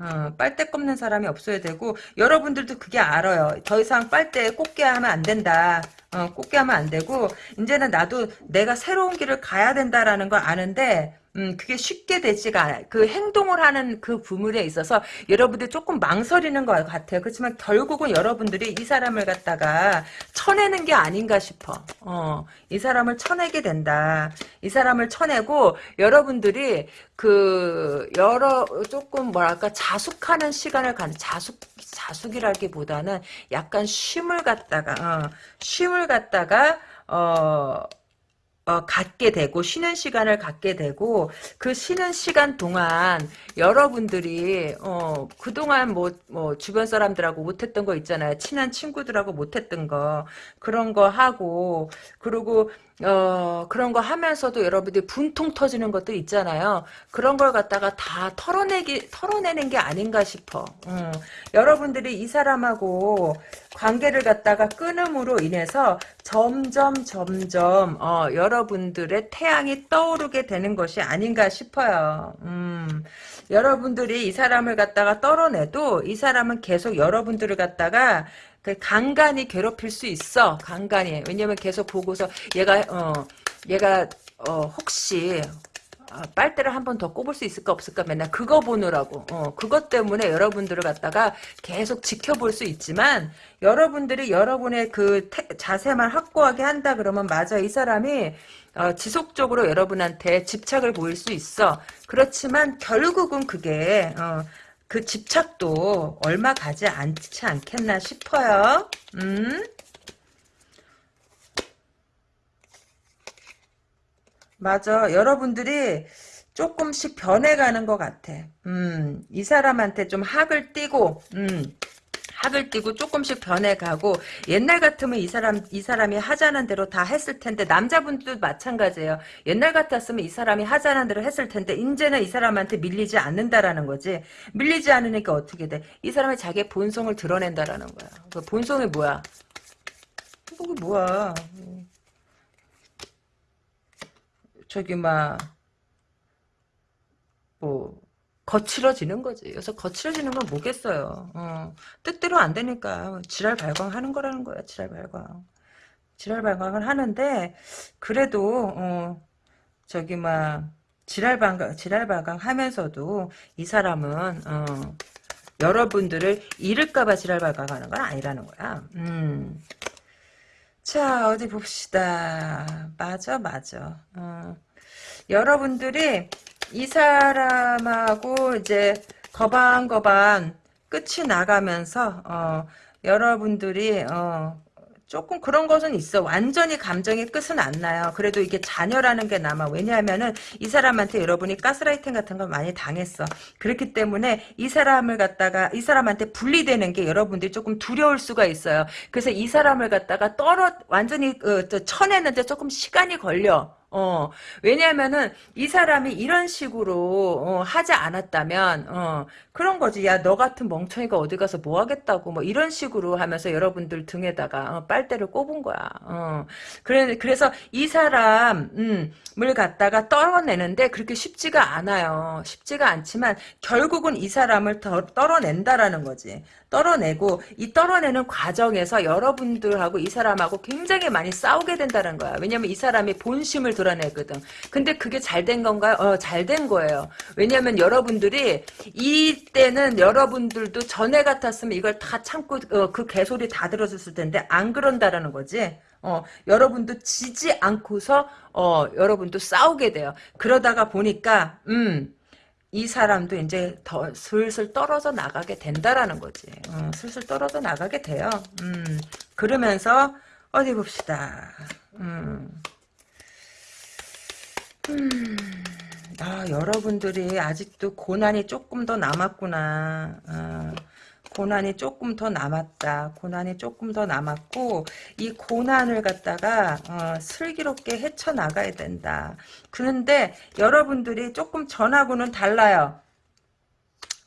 어, 빨대 꼽는 사람이 없어야 되고 여러분들도 그게 알아요. 더 이상 빨대 꽂게 하면 안 된다. 어, 꽂게 하면 안 되고 이제는 나도 내가 새로운 길을 가야 된다라는 걸 아는데 음, 그게 쉽게 되지가 않아요. 그 행동을 하는 그 부분에 있어서 여러분들이 조금 망설이는 것 같아요. 그렇지만 결국은 여러분들이 이 사람을 갖다가 쳐내는 게 아닌가 싶어. 어, 이 사람을 쳐내게 된다. 이 사람을 쳐내고 여러분들이 그 여러 조금 뭐랄까 자숙하는 시간을 가는 자숙 자숙이라기보다는 약간 쉼을 갖다가 어, 쉼을 갖다가 어 어, 갖게 되고 쉬는 시간을 갖게 되고 그 쉬는 시간 동안 여러분들이 어, 그동안 뭐, 뭐 주변 사람들하고 못했던 거 있잖아요. 친한 친구들하고 못했던 거 그런 거 하고 그리고 어, 그런 거 하면서도 여러분들이 분통 터지는 것도 있잖아요. 그런 걸 갖다가 다 털어내기, 털어내는 게 아닌가 싶어. 음. 여러분들이 이 사람하고 관계를 갖다가 끊음으로 인해서 점점, 점점, 어, 여러분들의 태양이 떠오르게 되는 것이 아닌가 싶어요. 음. 여러분들이 이 사람을 갖다가 떨어내도 이 사람은 계속 여러분들을 갖다가 그 간간히 괴롭힐 수 있어. 간간히. 왜냐면 계속 보고서 얘가 어 얘가 어 혹시 어, 빨대를 한 번 더 꼽을 수 있을까 없을까 맨날 그거 보느라고 어, 그것 때문에 여러분들을 갖다가 계속 지켜볼 수 있지만 여러분들이 여러분의 그 태, 자세만 확고하게 한다 그러면 맞아 이 사람이 어, 지속적으로 여러분한테 집착을 보일 수 있어 그렇지만 결국은 그게 어, 그 집착도 얼마 가지 않지 않겠나 싶어요. 음? 맞아. 여러분들이 조금씩 변해가는 것 같아. 음, 이 사람한테 좀 학을 띄고, 음, 학을 띄고 조금씩 변해가고 옛날 같으면 이 사람 이 사람이 하자는 대로 다 했을 텐데 남자분들도 마찬가지예요. 옛날 같았으면 이 사람이 하자는 대로 했을 텐데 이제는 이 사람한테 밀리지 않는다라는 거지. 밀리지 않으니까 어떻게 돼? 이 사람이 자기의 본성을 드러낸다라는 거야. 그 본성이 뭐야? 그게 뭐야? 저기 막 뭐. 거칠어지는 거지. 그래서 거칠어지는 건 뭐겠어요. 어, 뜻대로 안 되니까 지랄 발광하는 거라는 거야. 지랄 발광. 지랄 발광을 하는데 그래도 어, 저기 막 지랄 발광 지랄 발광 하면서도 이 사람은 어, 여러분들을 잃을까봐 지랄 발광하는 건 아니라는 거야. 음. 자 어디 봅시다. 맞아 맞아. 어. 여러분들이 이 사람하고 이제 거방거방 끝이 나가면서 어, 여러분들이 어, 조금 그런 것은 있어. 완전히 감정의 끝은 안 나요. 그래도 이게 잔여라는 게 남아. 왜냐하면은 이 사람한테 여러분이 가스라이팅 같은 걸 많이 당했어. 그렇기 때문에 이 사람을 갖다가 이 사람한테 분리되는 게 여러분들이 조금 두려울 수가 있어요. 그래서 이 사람을 갖다가 떨어 완전히 어, 쳐내는데 조금 시간이 걸려. 어, 왜냐면은, 이 사람이 이런 식으로, 어, 하지 않았다면, 어, 그런 거지. 야, 너 같은 멍청이가 어디 가서 뭐 하겠다고, 뭐, 이런 식으로 하면서 여러분들 등에다가, 어, 빨대를 꼽은 거야. 어, 그래, 그래서 이 사람, 음, 을 갖다가 떨어내는데 그렇게 쉽지가 않아요. 쉽지가 않지만, 결국은 이 사람을 더 떨어낸다라는 거지. 떨어내고, 이 떨어내는 과정에서 여러분들하고 이 사람하고 굉장히 많이 싸우게 된다는 거야. 왜냐면 이 사람이 본심을 드러내거든. 근데 그게 잘 된 건가요? 어, 잘 된 거예요. 왜냐면 여러분들이 이때는 여러분들도 전에 같았으면 이걸 다 참고 어, 그 개소리 다 들어줬을 텐데 안 그런다라는 거지. 어, 여러분도 지지 않고서 어, 여러분도 싸우게 돼요. 그러다가 보니까 음, 이 사람도 이제 더 슬슬 떨어져 나가게 된다라는 거지. 어, 슬슬 떨어져 나가게 돼요. 음, 그러면서 어디 봅시다. 음. 음, 아, 여러분들이 아직도 고난이 조금 더 남았구나. 아, 고난이 조금 더 남았다. 고난이 조금 더 남았고 이 고난을 갖다가 어, 슬기롭게 헤쳐나가야 된다. 그런데 여러분들이 조금 전하고는 달라요.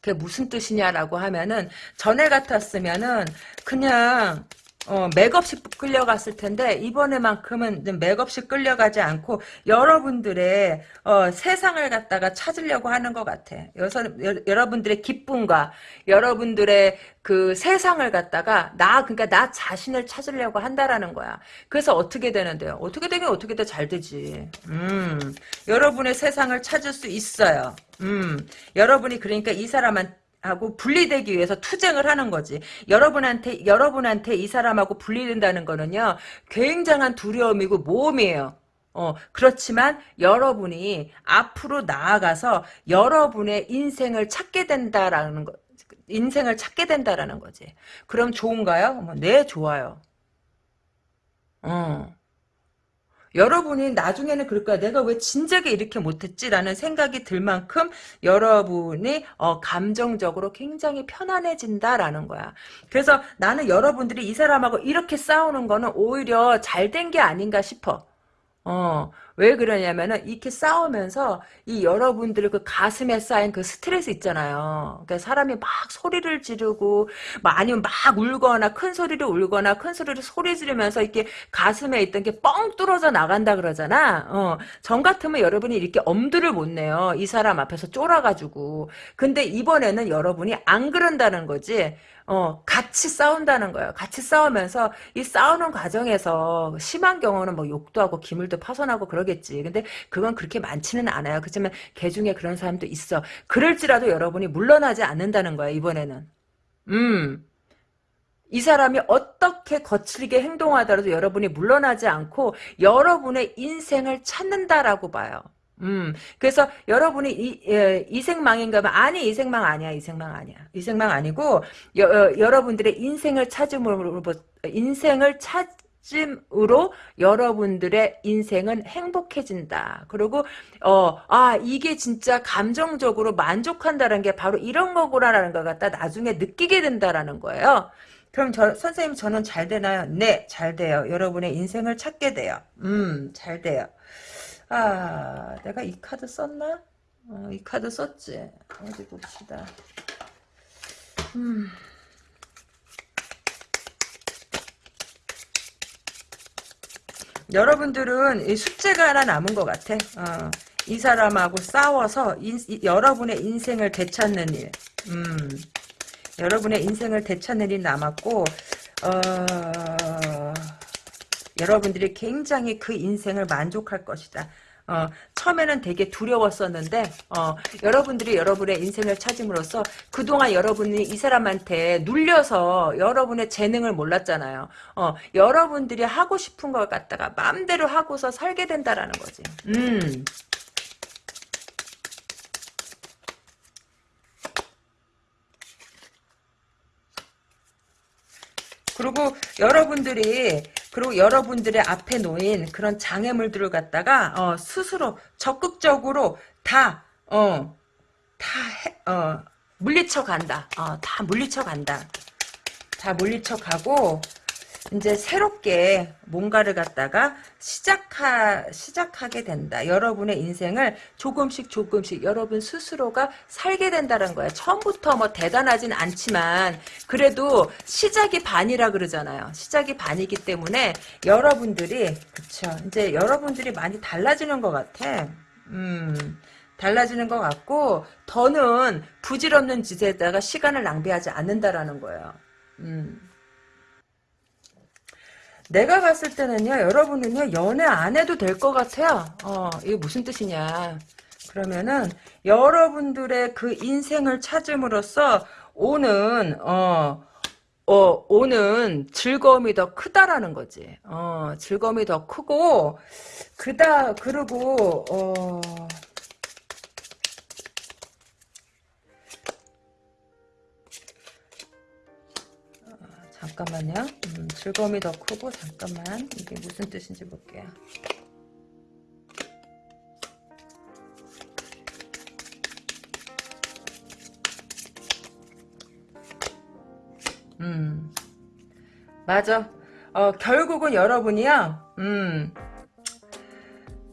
그게 무슨 뜻이냐라고 하면은 전에 같았으면은 그냥 어, 맥없이 끌려갔을 텐데 이번에만큼은 맥없이 끌려가지 않고 여러분들의 어, 세상을 갖다가 찾으려고 하는 것 같아. 여서, 여, 여러분들의 기쁨과 여러분들의 그 세상을 갖다가 나 그러니까 나 자신을 찾으려고 한다라는 거야. 그래서 어떻게 되는데요? 어떻게 되면 어떻게 더잘 되지. 음, 여러분의 세상을 찾을 수 있어요. 음, 여러분이 그러니까 이 사람한테 하고 분리되기 위해서 투쟁을 하는 거지. 여러분한테 여러분한테 이 사람하고 분리된다는 거는요. 굉장한 두려움이고 모험이에요. 어, 그렇지만 여러분이 앞으로 나아가서 여러분의 인생을 찾게 된다라는 거 인생을 찾게 된다라는 거지. 그럼 좋은가요? 네, 좋아요. 어. 여러분이 나중에는 그럴 거야. 내가 왜 진작에 이렇게 못했지라는 생각이 들 만큼 여러분이 어, 감정적으로 굉장히 편안해진다라는 거야. 그래서 나는 여러분들이 이 사람하고 이렇게 싸우는 거는 오히려 잘 된 게 아닌가 싶어. 어, 왜 그러냐면은 이렇게 싸우면서 이 여러분들 그 가슴에 쌓인 그 스트레스 있잖아요. 그러니까 사람이 막 소리를 지르고 막 아니면 막 울거나 큰 소리를 울거나 큰 소리를 소리 지르면서 이렇게 가슴에 있던 게 뻥 뚫어져 나간다 그러잖아. 어, 전 같으면 여러분이 이렇게 엄두를 못 내요. 이 사람 앞에서 쫄아가지고. 근데 이번에는 여러분이 안 그런다는 거지. 어, 같이 싸운다는 거예요. 같이 싸우면서 이 싸우는 과정에서 심한 경우는 뭐 욕도 하고 기물도 파손하고 그러 겠지. 근데 그건 그렇게 많지는 않아요. 그렇지만 개 중에 그런 사람도 있어. 그럴지라도 여러분이 물러나지 않는다는 거야, 이번에는. 음. 이 사람이 어떻게 거칠게 행동하더라도 여러분이 물러나지 않고 여러분의 인생을 찾는다라고 봐요. 음, 그래서 여러분이 이, 예, 이생망인가 봐. 아니, 이생망 아니야, 이생망 아니야. 이생망 아니고, 여, 어, 여러분들의 인생을 찾음으로, 인생을 찾 음으로 여러분들의 인생은 행복해진다. 그리고, 어, 아, 이게 진짜 감정적으로 만족한다는 게 바로 이런 거구나라는 걸 갖다 나중에 느끼게 된다라는 거예요. 그럼 저, 선생님 저는 잘 되나요? 네, 잘 돼요. 여러분의 인생을 찾게 돼요. 음, 잘 돼요. 아, 내가 이 카드 썼나? 어, 이 카드 썼지. 어디 봅시다. 음. 여러분들은 이 숙제가 하나 남은 것 같아. 어, 이 사람하고 싸워서 인, 이, 여러분의 인생을 되찾는 일. 음, 여러분의 인생을 되찾는 일 남았고, 어, 여러분들이 굉장히 그 인생을 만족할 것이다. 어, 처음에는 되게 두려웠었는데 어, 여러분들이 여러분의 인생을 찾음으로써 그동안 여러분이 이 사람한테 눌려서 여러분의 재능을 몰랐잖아요. 어, 여러분들이 하고 싶은 걸 갖다가 마음대로 하고서 살게 된다라는 거지. 음. 그리고 여러분들이 그리고 여러분들의 앞에 놓인 그런 장애물들을 갖다가 어, 스스로 적극적으로 다 어, 다 해, 어, 물리쳐 간다. 어, 다 물리쳐 간다. 다 물리쳐 가고 이제 새롭게 뭔가를 갖다가 시작하, 시작하게 된다. 여러분의 인생을 조금씩 조금씩 여러분 스스로가 살게 된다는 거야. 처음부터 뭐 대단하진 않지만 그래도 시작이 반이라 그러잖아요. 시작이 반이기 때문에 여러분들이 그쵸. 이제 여러분들이 많이 달라지는 것 같아. 음. 달라지는 것 같고 더는 부질없는 짓에다가 시간을 낭비하지 않는다라는 거예요. 음. 내가 봤을 때는요, 여러분은요, 연애 안 해도 될 것 같아요. 어, 이게 무슨 뜻이냐. 그러면은, 여러분들의 그 인생을 찾음으로써 오는, 어, 어, 오는 즐거움이 더 크다라는 거지. 어, 즐거움이 더 크고, 그다, 그리고, 어, 잠깐만요. 음, 즐거움이 더 크고 잠깐만 이게 무슨 뜻인지 볼게요. 음 맞아. 어, 결국은 여러분이요. 음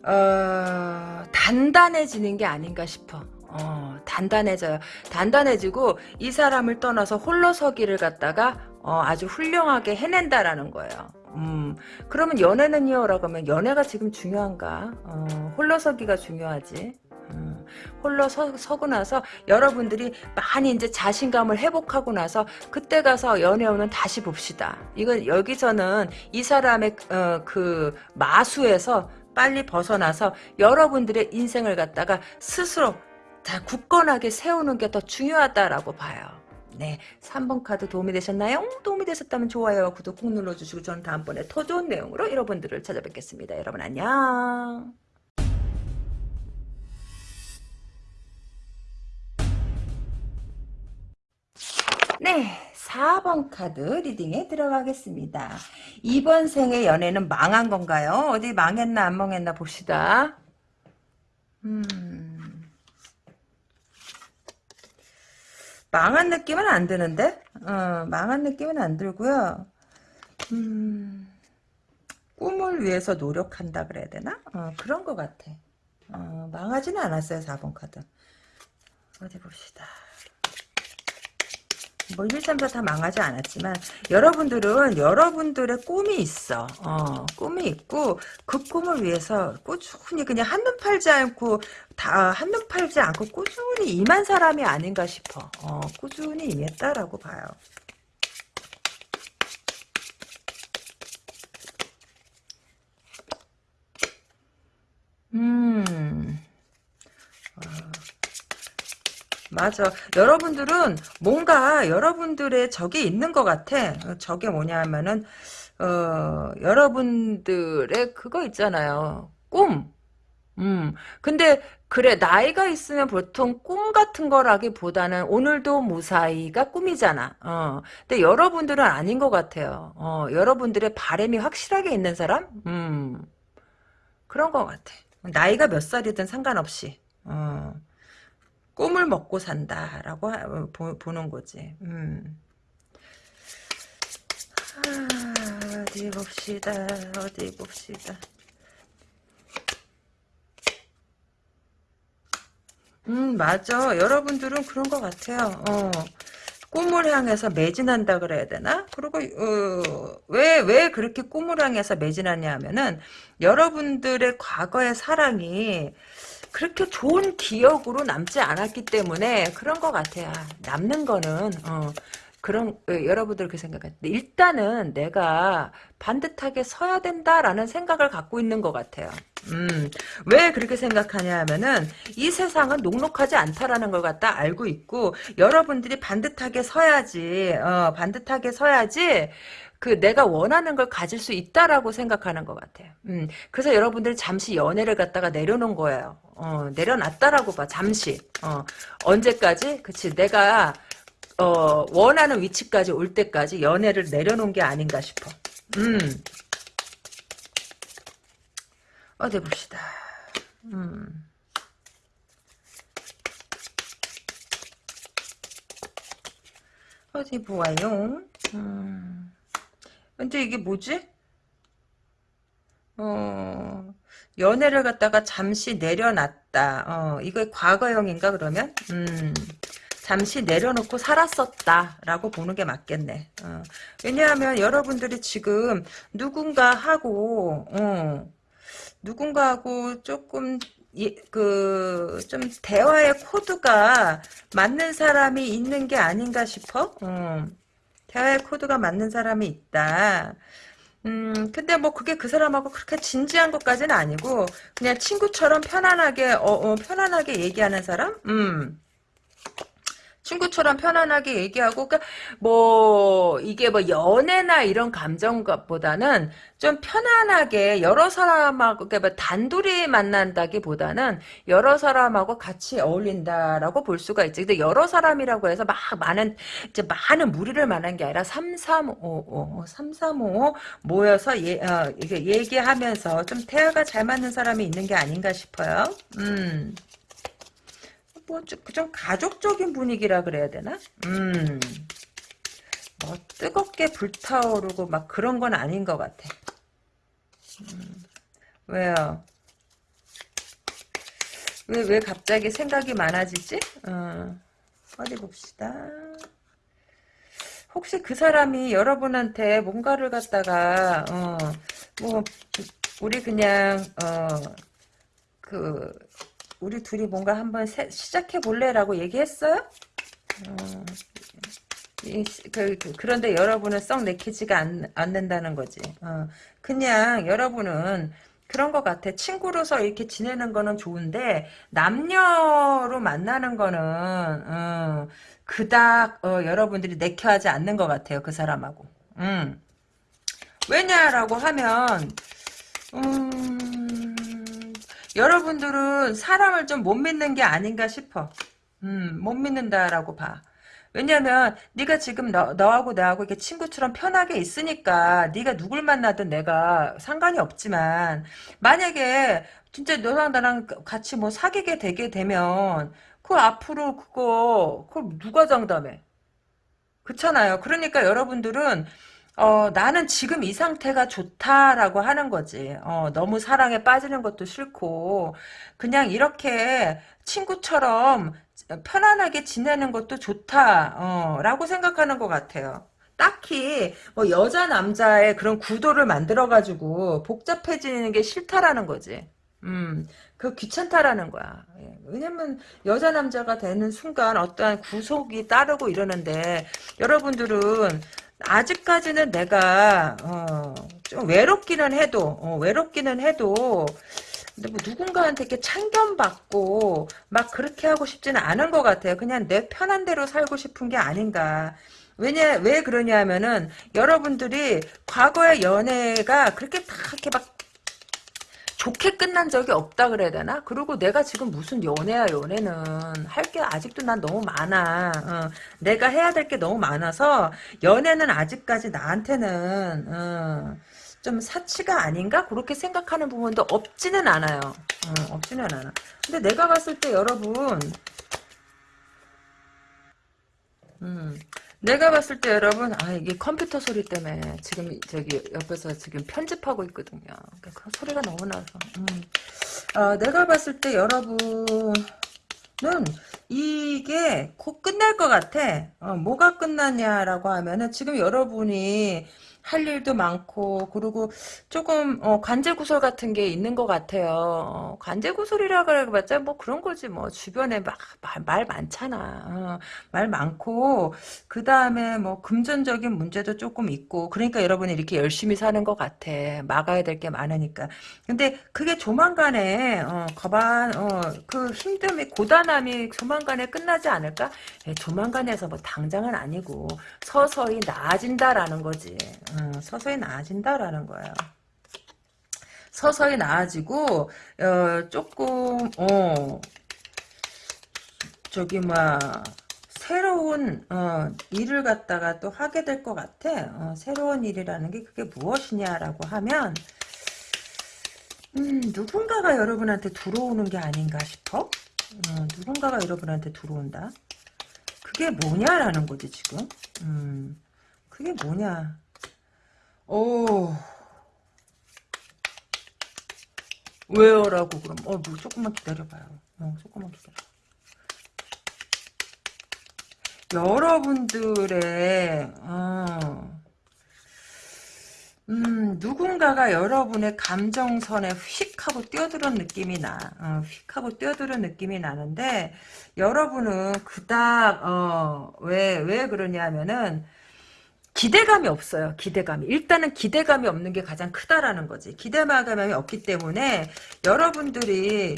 어, 단단해지는 게 아닌가 싶어. 어, 단단해져요. 단단해지고 이 사람을 떠나서 홀로 서기를 갖다가 어, 아주 훌륭하게 해낸다라는 거예요. 음, 그러면 연애는요? 라고 하면 연애가 지금 중요한가? 어, 홀로서기가 중요하지. 음, 홀로 서, 서고 나서 여러분들이 많이 이제 자신감을 회복하고 나서 그때 가서 연애운은 다시 봅시다. 이건 여기서는 이 사람의 어, 그 마수에서 빨리 벗어나서 여러분들의 인생을 갖다가 스스로 다 굳건하게 세우는 게 더 중요하다라고 봐요. 네, 3번 카드 도움이 되셨나요? 도움이 되셨다면 좋아요와 구독 꼭 눌러주시고 저는 다음번에 더 좋은 내용으로 여러분들을 찾아뵙겠습니다. 여러분 안녕. 네, 4번 카드 리딩에 들어가겠습니다. 이번 생의 연애는 망한 건가요? 어디 망했나 안 망했나 봅시다. 음... 망한 느낌은 안 드는데? 어, 망한 느낌은 안 들고요. 음... 꿈을 위해서 노력한다 그래야 되나? 어, 그런 것 같아. 어, 망하지는 않았어요, 4번 카드. 어디 봅시다. 뭐 1, 2, 3, 4 다 망하지 않았지만 여러분들은 여러분들의 꿈이 있어. 어, 꿈이 있고 그 꿈을 위해서 꾸준히 그냥 한눈 팔지 않고 다 한눈 팔지 않고 꾸준히 임한 사람이 아닌가 싶어. 어, 꾸준히 임했다라고 봐요. 음. 어. 맞아. 여러분들은 뭔가 여러분들의 적이 있는 것 같아. 적이 뭐냐 하면은, 어, 여러분들의 그거 있잖아요. 꿈. 음. 근데, 그래, 나이가 있으면 보통 꿈 같은 거라기보다는 오늘도 무사히가 꿈이잖아. 어. 근데 여러분들은 아닌 것 같아요. 어, 여러분들의 바램이 확실하게 있는 사람? 음. 그런 것 같아. 나이가 몇 살이든 상관없이. 어. 꿈을 먹고 산다라고 어, 보, 는 거지. 음. 아, 어디 봅시다. 어디 봅시다. 음, 맞아. 여러분들은 그런 것 같아요. 어. 꿈을 향해서 매진한다 그래야 되나? 그리고 왜왜 어, 왜 그렇게 꿈을 향해서 매진하냐 하면은 여러분들의 과거의 사랑이 그렇게 좋은 기억으로 남지 않았기 때문에 그런 것 같아요. 남는 거는 어, 그런 여러분들 그렇게 생각하는데 일단은 내가 반듯하게 서야 된다라는 생각을 갖고 있는 것 같아요. 음, 왜 그렇게 생각하냐 하면은 이 세상은 녹록하지 않다라는 걸 갖다 알고 있고 여러분들이 반듯하게 서야지 어, 반듯하게 서야지 그 내가 원하는 걸 가질 수 있다라고 생각하는 것 같아요. 음, 그래서 여러분들 잠시 연애를 갖다가 내려놓은 거예요. 어, 내려놨다라고 봐. 잠시. 어, 언제까지? 그치. 내가 어, 원하는 위치까지 올 때까지 연애를 내려놓은 게 아닌가 싶어. 음. 어디 봅시다. 음. 어디 보아요. 음. 근데 이게 뭐지? 어, 연애를 갖다가 잠시 내려놨다. 어, 이거 과거형인가 그러면? 음. 잠시 내려놓고 살았었다라고 보는 게 맞겠네. 어. 왜냐하면 여러분들이 지금 누군가 하고 어, 누군가 하고 조금 그좀 대화의 코드가 맞는 사람이 있는 게 아닌가 싶어. 어. 대화의 코드가 맞는 사람이 있다. 음, 근데 뭐 그게 그 사람하고 그렇게 진지한 것까지는 아니고 그냥 친구처럼 편안하게 어, 어 편안하게 얘기하는 사람? 음. 친구처럼 편안하게 얘기하고 그러니까 뭐 이게 뭐 연애나 이런 감정보다는 좀 편안하게 여러 사람하고 그러니까 뭐 단둘이 만난다기보다는 여러 사람하고 같이 어울린다라고 볼 수가 있지. 근데 여러 사람이라고 해서 막 많은 이제 많은 무리를 만난 게 아니라 3355 3355 모여서 예, 어, 이게 얘기하면서 좀 대화가 잘 맞는 사람이 있는 게 아닌가 싶어요. 음. 뭐좀 좀 가족적인 분위기라 그래야 되나? 음. 뭐 뜨겁게 불타오르고 막 그런 건 아닌 것 같아. 음. 왜요? 왜, 왜 갑자기 생각이 많아지지? 어. 어디 봅시다. 혹시 그 사람이 여러분한테 뭔가를 갖다가, 어, 뭐, 우리 그냥, 어, 그, 우리 둘이 뭔가 한번 세, 시작해 볼래 라고 얘기했어요? 어, 이, 그, 그, 런데 여러분은 썩 내키지가 않, 않는다는 거지. 어, 그냥 여러분은 그런 것 같아. 친구로서 이렇게 지내는 거는 좋은데 남녀로 만나는 거는 어, 그닥 어, 여러분들이 내켜하지 않는 것 같아요. 그 사람하고. 음. 왜냐라고 하면 음, 여러분들은 사람을 좀 못 믿는 게 아닌가 싶어. 음, 못 믿는다라고 봐. 왜냐면 네가 지금 너, 너하고 나하고 이렇게 친구처럼 편하게 있으니까 네가 누굴 만나든 내가 상관이 없지만 만약에 진짜 너랑 나랑 같이 뭐 사귀게 되게 되면 그 앞으로 그거 그걸 누가 장담해? 그렇잖아요. 그러니까 여러분들은 어, 나는 지금 이 상태가 좋다라고 하는 거지. 어, 너무 사랑에 빠지는 것도 싫고, 그냥 이렇게 친구처럼 편안하게 지내는 것도 좋다, 어, 라고 생각하는 것 같아요. 딱히, 뭐, 여자, 남자의 그런 구도를 만들어 가지고, 복잡해지는 게 싫다라는 거지. 음, 그 귀찮다라는 거야. 예. 왜냐면 여자 남자가 되는 순간 어떠한 구속이 따르고 이러는데 여러분들은 아직까지는 내가 어, 좀 외롭기는 해도 어, 외롭기는 해도 근데 뭐 누군가한테 이렇게 참견받고 막 그렇게 하고 싶지는 않은 것 같아요. 그냥 내 편한 대로 살고 싶은 게 아닌가. 왜냐 왜 그러냐면은 여러분들이 과거의 연애가 그렇게 다 이렇게 막 좋게 끝난 적이 없다 그래야 되나? 그리고 내가 지금 무슨 연애야 연애는 할 게 아직도 난 너무 많아. 어, 내가 해야 될 게 너무 많아서 연애는 아직까지 나한테는 어, 좀 사치가 아닌가? 그렇게 생각하는 부분도 없지는 않아요. 어, 없지는 않아. 근데 내가 봤을 때 여러분 음, 내가 봤을 때 여러분 아 이게 컴퓨터 소리 때문에 지금 저기 옆에서 지금 편집하고 있거든요. 그 소리가 너무 나서 음. 아, 내가 봤을 때 여러분은 이게 곧 끝날 것 같아. 어, 뭐가 끝났냐라고 하면은 지금 여러분이 할 일도 많고 그리고 조금 어, 관제구설 같은 게 있는 것 같아요. 어, 관제구설이라 그래봤자 뭐 그런 거지 뭐 주변에 막말 많잖아. 어, 말 많고 그 다음에 뭐 금전적인 문제도 조금 있고 그러니까 여러분이 이렇게 열심히 사는 것 같아. 막아야 될 게 많으니까. 근데 그게 조만간에 어, 거반 어, 그 힘듦이 고단함이 조만간에 끝나지 않을까? 예, 조만간에서 뭐 당장은 아니고 서서히 나아진다라는 거지. 어, 서서히 나아진다라는 거예요. 서서히 나아지고 어, 조금 어 저기 막 새로운 어, 일을 갖다가 또 하게 될 것 같아. 어, 새로운 일이라는 게 그게 무엇이냐라고 하면 음, 누군가가 여러분한테 들어오는 게 아닌가 싶어. 어, 누군가가 여러분한테 들어온다. 그게 뭐냐라는 거지 지금. 음, 그게 뭐냐. 오. 왜요 라고 그럼 어 뭐 조금만 기다려봐요. 어 조금만 기다려. 여러분들의 어, 음, 누군가가 여러분의 감정선에 휙 하고 뛰어드는 느낌이 나. 어, 휙 하고 뛰어드는 느낌이 나는데, 여러분은 그닥, 어, 왜, 왜 그러냐면은, 기대감이 없어요. 기대감이. 일단은 기대감이 없는 게 가장 크다라는 거지. 기대감이 없기 때문에, 여러분들이,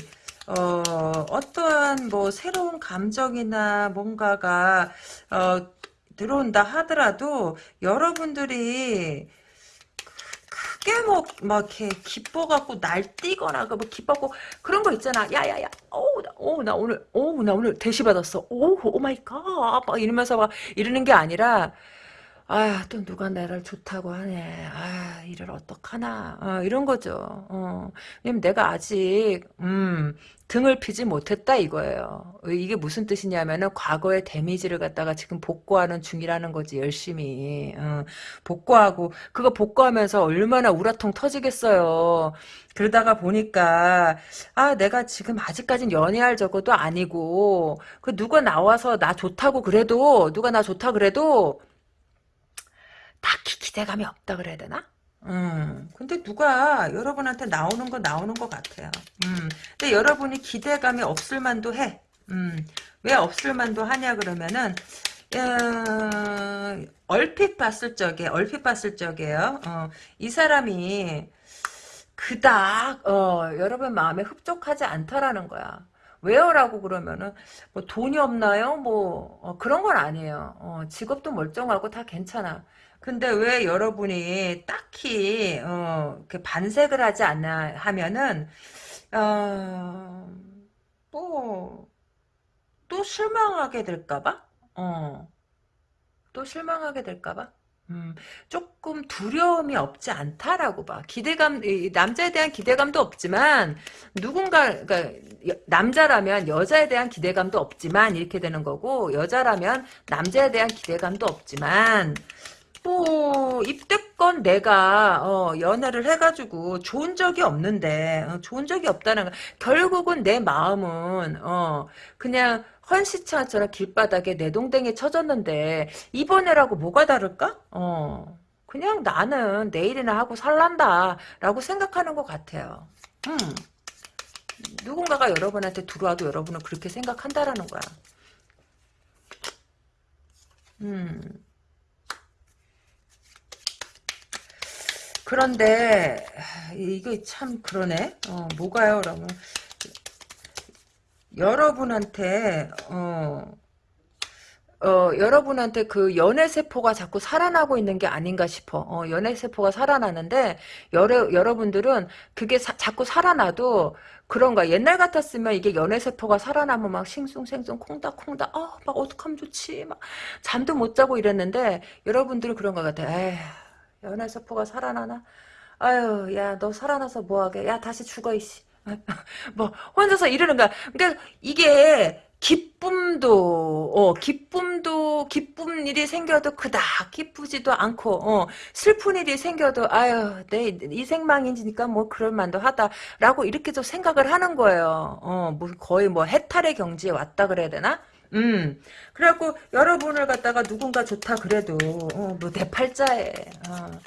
어, 어떠한 뭐 새로운 감정이나 뭔가가, 어, 들어온다 하더라도, 여러분들이, 크게 뭐, 막, 이렇게, 기뻐갖고, 날뛰거나, 뭐, 기뻐갖고, 그런 거 있잖아. 야 야 야, 오, 나, 오, 나 오늘, 오, 나 오늘 대시 받았어. 오, oh my god. 막 이러면서 막, 이러는 게 아니라, 아, 또 누가 나를 좋다고 하네. 아, 이를 어떡하나. 어, 이런 거죠. 어. 왜냐면 내가 아직, 음, 등을 피지 못했다 이거예요. 이게 무슨 뜻이냐면은 과거의 데미지를 갖다가 지금 복구하는 중이라는 거지 열심히 어, 복구하고 그거 복구하면서 얼마나 우라통 터지겠어요. 그러다가 보니까 아 내가 지금 아직까진 연애할 적어도 아니고 그 누가 나와서 나 좋다고 그래도 누가 나 좋다 그래도 딱히 기대감이 없다 그래야 되나? 음, 근데 누가 여러분한테 나오는 거 나오는 것 같아요. 음, 근데 여러분이 기대감이 없을 만도 해. 음, 왜 없을 만도 하냐 그러면은, 어, 얼핏 봤을 적에, 얼핏 봤을 적에요. 어, 이 사람이 그닥, 어, 여러분 마음에 흡족하지 않다라는 거야. 왜요라고 그러면은 뭐 돈이 없나요? 뭐 어, 그런 건 아니에요. 어, 직업도 멀쩡하고 다 괜찮아. 근데 왜 여러분이 딱히 어, 반색을 하지 않나 하면은 어, 뭐또 실망하게 될까봐? 어, 또 실망하게 될까봐? 음, 조금 두려움이 없지 않다라고 봐. 기대감, 남자에 대한 기대감도 없지만, 누군가, 그러니까, 남자라면 여자에 대한 기대감도 없지만, 이렇게 되는 거고, 여자라면 남자에 대한 기대감도 없지만, 뭐 입대권 내가 어, 연애를 해가지고 좋은 적이 없는데 어, 좋은 적이 없다는 거 결국은 내 마음은 어, 그냥 헌시차처럼 길바닥에 내 동댕이 쳐졌는데 이번에라고 뭐가 다를까? 어, 그냥 나는 내일이나 하고 살란다 라고 생각하는 것 같아요. 음. 누군가가 여러분한테 들어와도 여러분은 그렇게 생각한다라는 거야. 음. 그런데 이게 참 그러네. 어, 뭐가요? 그러면 여러분한테 어, 어, 여러분한테 그 연애세포가 자꾸 살아나고 있는 게 아닌가 싶어. 어, 연애세포가 살아나는데, 여러, 여러분들은 그게 사, 자꾸 살아나도 그런가. 옛날 같았으면 이게 연애세포가 살아나면 막 싱숭생숭 콩닥콩닥, 어, 막 어떡하면 좋지. 막 잠도 못 자고 이랬는데, 여러분들은 그런 것 같아. 에휴. 연애세포가 살아나나? 아유, 야, 너 살아나서 뭐하게? 야, 다시 죽어, 이씨. 뭐, 혼자서 이러는 거야. 그러니까, 이게, 기쁨도, 어, 기쁨도, 기쁜 일이 생겨도 그닥 기쁘지도 않고, 어, 슬픈 일이 생겨도, 아유, 내 이 생망인지니까 뭐, 그럴 만도 하다. 라고 이렇게 좀 생각을 하는 거예요. 어, 뭐, 거의 뭐, 해탈의 경지에 왔다 그래야 되나? 음. 그래갖고 여러분을 갖다가 누군가 좋다 그래도 어, 뭐내 팔자에 어,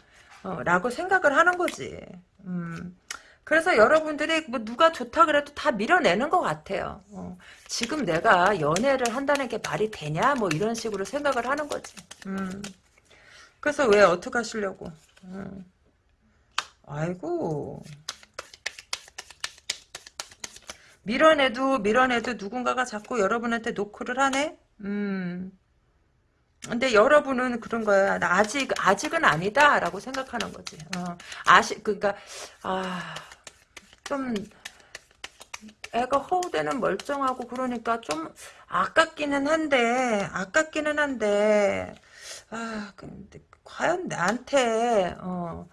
어, 라고 생각을 하는 거지. 음. 그래서 여러분들이 뭐 누가 좋다 그래도 다 밀어내는 것 같아요. 어. 지금 내가 연애를 한다는 게 말이 되냐 뭐 이런 식으로 생각을 하는 거지. 음. 그래서 왜 어떻게 하시려고. 음. 아이고 밀어내도 밀어내도 누군가가 자꾸 여러분한테 노크를 하네. 음. 근데 여러분은 그런 거야. 아직 아직은 아니다라고 생각하는 거지. 어. 아시 그러니까 아. 좀 애가 허우대는 멀쩡하고 그러니까 좀 아깝기는 한데 아깝기는 한데 아 근데 과연 나한테 어,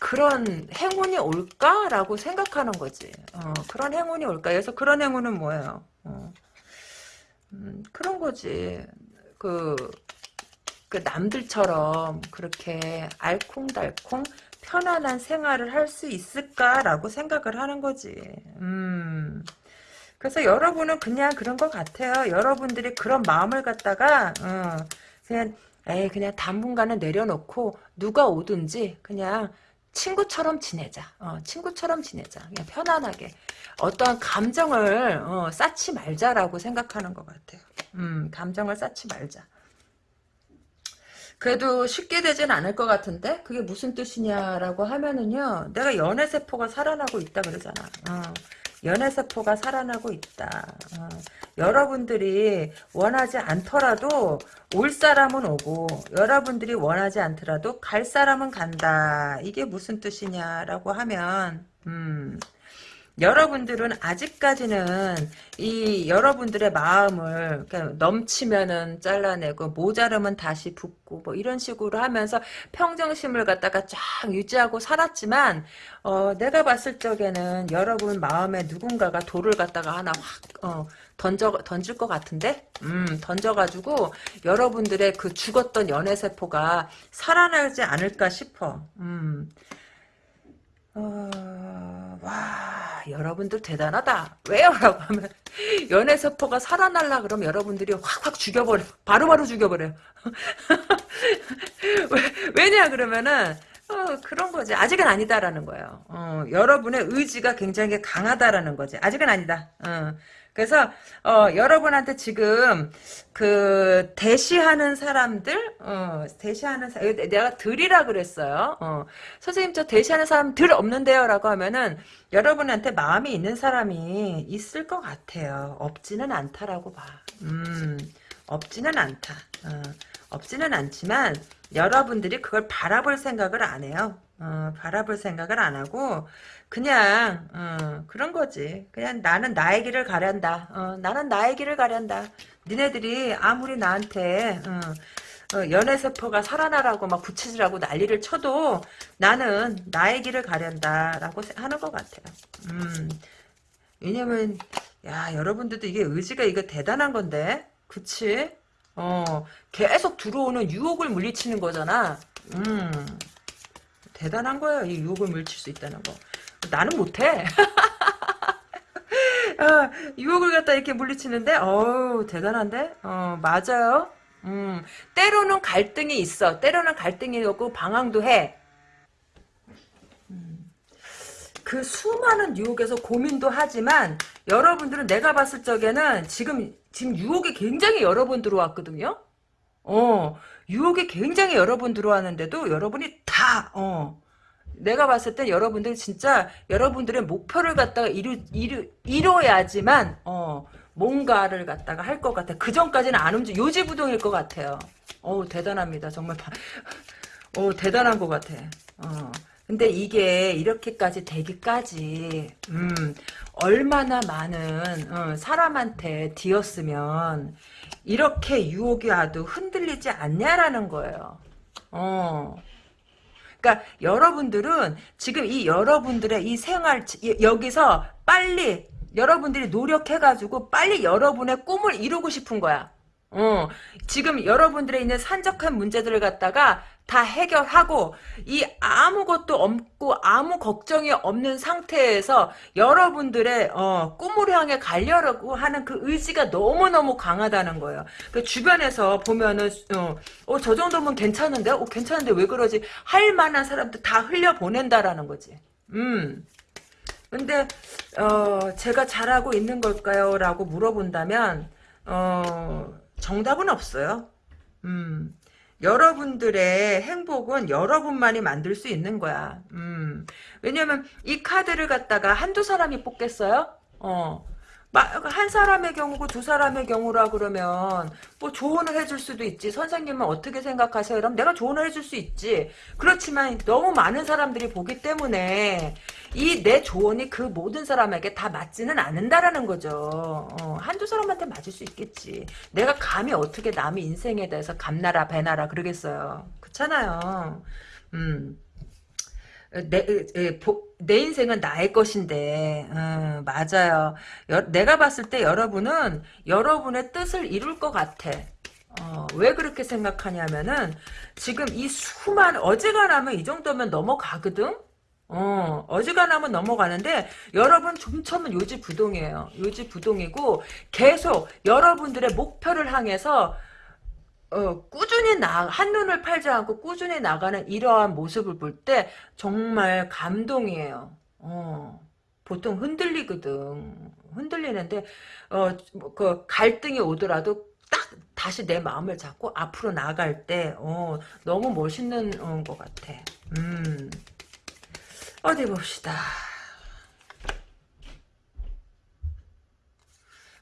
그런 행운이 올까라고 생각하는 거지. 어, 그런 행운이 올까? 그래서 그런 행운은 뭐예요? 어, 음, 그런 거지. 그, 그 남들처럼 그렇게 알콩달콩 편안한 생활을 할 수 있을까라고 생각을 하는 거지. 음. 그래서 여러분은 그냥 그런 것 같아요. 여러분들이 그런 마음을 갖다가 어, 그냥 에이 그냥 당분간은 내려놓고 누가 오든지 그냥 친구처럼 지내자. 어, 친구처럼 지내자. 그냥 편안하게. 어떠한 감정을 어, 쌓지 말자라고 생각하는 것 같아요. 음, 감정을 쌓지 말자. 그래도 쉽게 되진 않을 것 같은데 그게 무슨 뜻이냐라고 하면은요 내가 연애세포가 살아나고 있다 그러잖아 어, 연애세포가 살아나고 있다. 어, 여러분들이 원하지 않더라도 올 사람은 오고 여러분들이 원하지 않더라도 갈 사람은 간다. 이게 무슨 뜻이냐라고 하면 음 여러분들은 아직까지는 이 여러분들의 마음을 넘치면은 잘라내고 모자르면 다시 붓고 뭐 이런 식으로 하면서 평정심을 갖다가 쫙 유지하고 살았지만 어, 내가 봤을 적에는 여러분 마음에 누군가가 돌을 갖다가 하나 확 어, 던져 던질 것 같은데 음 던져가지고 여러분들의 그 죽었던 연애 세포가 살아나지 않을까 싶어 음. 어, 와, 여러분들 대단하다. 왜요? 라고 하면, 연애 세포가 살아날라 그러면 여러분들이 확확 죽여버려. 바로바로 죽여버려. 왜, 냐 그러면은, 어, 그런 거지. 아직은 아니다라는 거예요. 어, 여러분의 의지가 굉장히 강하다라는 거지. 아직은 아니다. 어. 그래서 어, 여러분한테 지금 그 대시하는 사람들 어, 대시하는 사, 내가 들이라 그랬어요. 어, 선생님 저 대시하는 사람 들 없는데요라고 하면은 여러분한테 마음이 있는 사람이 있을 것 같아요. 없지는 않다라고 봐. 음, 없지는 않다. 어, 없지는 않지만 여러분들이 그걸 바라볼 생각을 안 해요. 어, 바라볼 생각을 안 하고 그냥 어, 그런 거지. 그냥 나는 나의 길을 가련다. 어, 나는 나의 길을 가련다. 니네들이 아무리 나한테 어, 어, 연애세포가 살아나라고 막 부채질하고 난리를 쳐도 나는 나의 길을 가련다라고 하는 것 같아요. 음, 왜냐면 야 여러분들도 이게 의지가 이거 대단한 건데 그치? 어 계속 들어오는 유혹을 물리치는 거잖아. 음 대단한 거야 이 유혹을 물칠 수 있다는 거. 나는 못해. 어, 유혹을 갖다 이렇게 물리치는데, 어우, 대단한데? 어, 맞아요. 음, 때로는 갈등이 있어. 때로는 갈등이 없고 방황도 해. 음, 그 수많은 유혹에서 고민도 하지만, 여러분들은 내가 봤을 적에는 지금, 지금 유혹이 굉장히 여러 번 들어왔거든요? 어, 유혹이 굉장히 여러 번 들어왔는데도 여러분이 다, 어, 내가 봤을 때 여러분들 진짜 여러분들의 목표를 갖다가 이루, 이루, 이뤄야지만 어 뭔가를 갖다가 할 것 같아. 그 전까지는 안 움직, 요지부동일 것 같아요. 어 대단합니다. 정말 어 대단한 것 같아. 어. 근데 이게 이렇게까지 되기까지 음 얼마나 많은 어, 사람한테 뒤었으면 이렇게 유혹이 와도 흔들리지 않냐라는 거예요. 어. 그러니까 여러분들은 지금 이 여러분들의 이 생활 여기서 빨리 여러분들이 노력해가지고 빨리 여러분의 꿈을 이루고 싶은 거야. 어, 지금 여러분들의 있는 산적한 문제들을 갖다가 다 해결하고 이 아무것도 없고 아무 걱정이 없는 상태에서 여러분들의 어, 꿈을 향해 가려고 하는 그 의지가 너무너무 강하다는 거예요. 그 주변에서 보면은 어, 어, 저 정도면 괜찮은데? 어, 괜찮은데 왜 그러지? 할 만한 사람들 다 흘려보낸다라는 거지. 음. 근데 어, 제가 잘하고 있는 걸까요? 라고 물어본다면 어, 정답은 없어요. 음. 여러분들의 행복은 여러분만이 만들 수 있는 거야. 음. 왜냐면 이 카드를 갖다가 한두 사람이 뽑겠어요? 어. 한 사람의 경우고 두 사람의 경우라 그러면 뭐 조언을 해줄 수도 있지. 선생님은 어떻게 생각하세요? 그럼 내가 조언을 해줄 수 있지. 그렇지만 너무 많은 사람들이 보기 때문에 이 내 조언이 그 모든 사람에게 다 맞지는 않는다라는 거죠. 어, 한두 사람한테 맞을 수 있겠지. 내가 감히 어떻게 남의 인생에 대해서 감나라 배나라 그러겠어요. 그렇잖아요. 음. 내, 에, 보, 내 인생은 나의 것인데, 음, 맞아요. 여, 내가 봤을 때 여러분은 여러분의 뜻을 이룰 것 같아. 어, 왜 그렇게 생각하냐면은, 지금 이 수많은, 어지간하면 이 정도면 넘어가거든? 어, 어지간하면 넘어가는데, 여러분 좀처면 요지부동이에요. 요지부동이고, 계속 여러분들의 목표를 향해서, 어, 꾸준히 나, 한눈을 팔지 않고 꾸준히 나가는 이러한 모습을 볼 때 정말 감동이에요. 어, 보통 흔들리거든. 흔들리는데, 어, 뭐, 그 갈등이 오더라도 딱 다시 내 마음을 잡고 앞으로 나갈 때, 어, 너무 멋있는 어, 것 같아. 음, 어디 봅시다.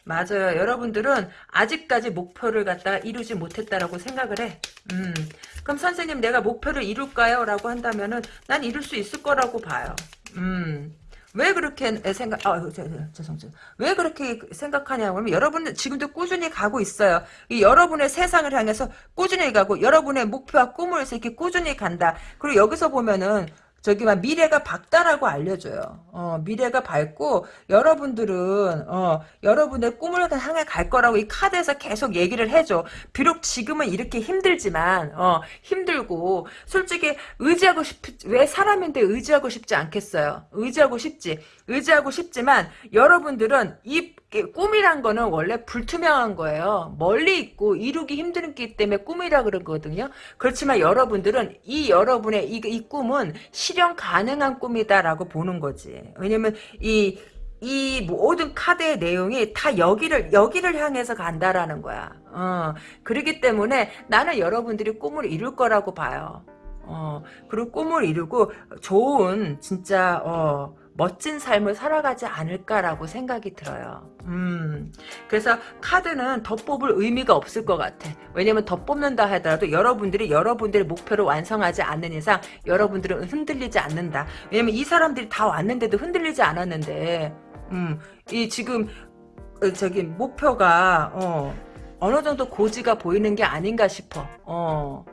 맞아요. 여러분들은 아직까지 목표를 갖다가 이루지 못했다라고 생각을 해. 음. 그럼 선생님 내가 목표를 이룰까요? 라고 한다면은 난 이룰 수 있을 거라고 봐요. 음. 왜 그렇게 생각, 아, 저, 저, 죄송, 죄송. 왜 그렇게 생각하냐면, 여러분은 지금도 꾸준히 가고 있어요. 이 여러분의 세상을 향해서 꾸준히 가고, 여러분의 목표와 꿈을 이렇게 꾸준히 간다. 그리고 여기서 보면은, 저기 막 미래가 밝다라고 알려줘요. 어, 미래가 밝고 여러분들은 어, 여러분의 꿈을 향해 갈 거라고 이 카드에서 계속 얘기를 해줘. 비록 지금은 이렇게 힘들지만 어, 힘들고 솔직히 의지하고 싶왜 사람인데 의지하고 싶지 않겠어요. 의지하고 싶지. 의지하고 싶지만 여러분들은 이 꿈이란 거는 원래 불투명한 거예요. 멀리 있고 이루기 힘들기 때문에 꿈이라 그러거든요. 그렇지만 여러분들은 이 여러분의 이, 이 꿈은 실현 가능한 꿈이다라고 보는 거지. 왜냐면 이, 이 모든 카드의 내용이 다 여기를, 여기를 향해서 간다라는 거야. 어, 그렇기 때문에 나는 여러분들이 꿈을 이룰 거라고 봐요. 어, 그리고 꿈을 이루고 좋은, 진짜, 어, 멋진 삶을 살아가지 않을까라고 생각이 들어요. 음, 그래서 카드는 더 뽑을 의미가 없을 것 같아. 왜냐면 더 뽑는다 하더라도 여러분들이 여러분들의 목표를 완성하지 않는 이상 여러분들은 흔들리지 않는다. 왜냐면 이 사람들이 다 왔는데도 흔들리지 않았는데, 음, 이 지금 어, 저기 목표가 어, 어느 정도 고지가 보이는 게 아닌가 싶어. 어.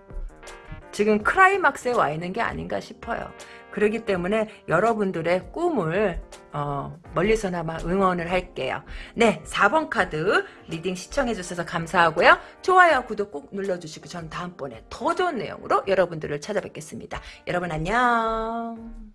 지금 크라이막스에 와 있는 게 아닌가 싶어요. 그렇기 때문에 여러분들의 꿈을 어, 멀리서나마 응원을 할게요. 네, 4번 카드 reading 시청해주셔서 감사하고요. 좋아요, 구독 꼭 눌러주시고 전 다음번에 더 좋은 내용으로 여러분들을 찾아뵙겠습니다. 여러분 안녕.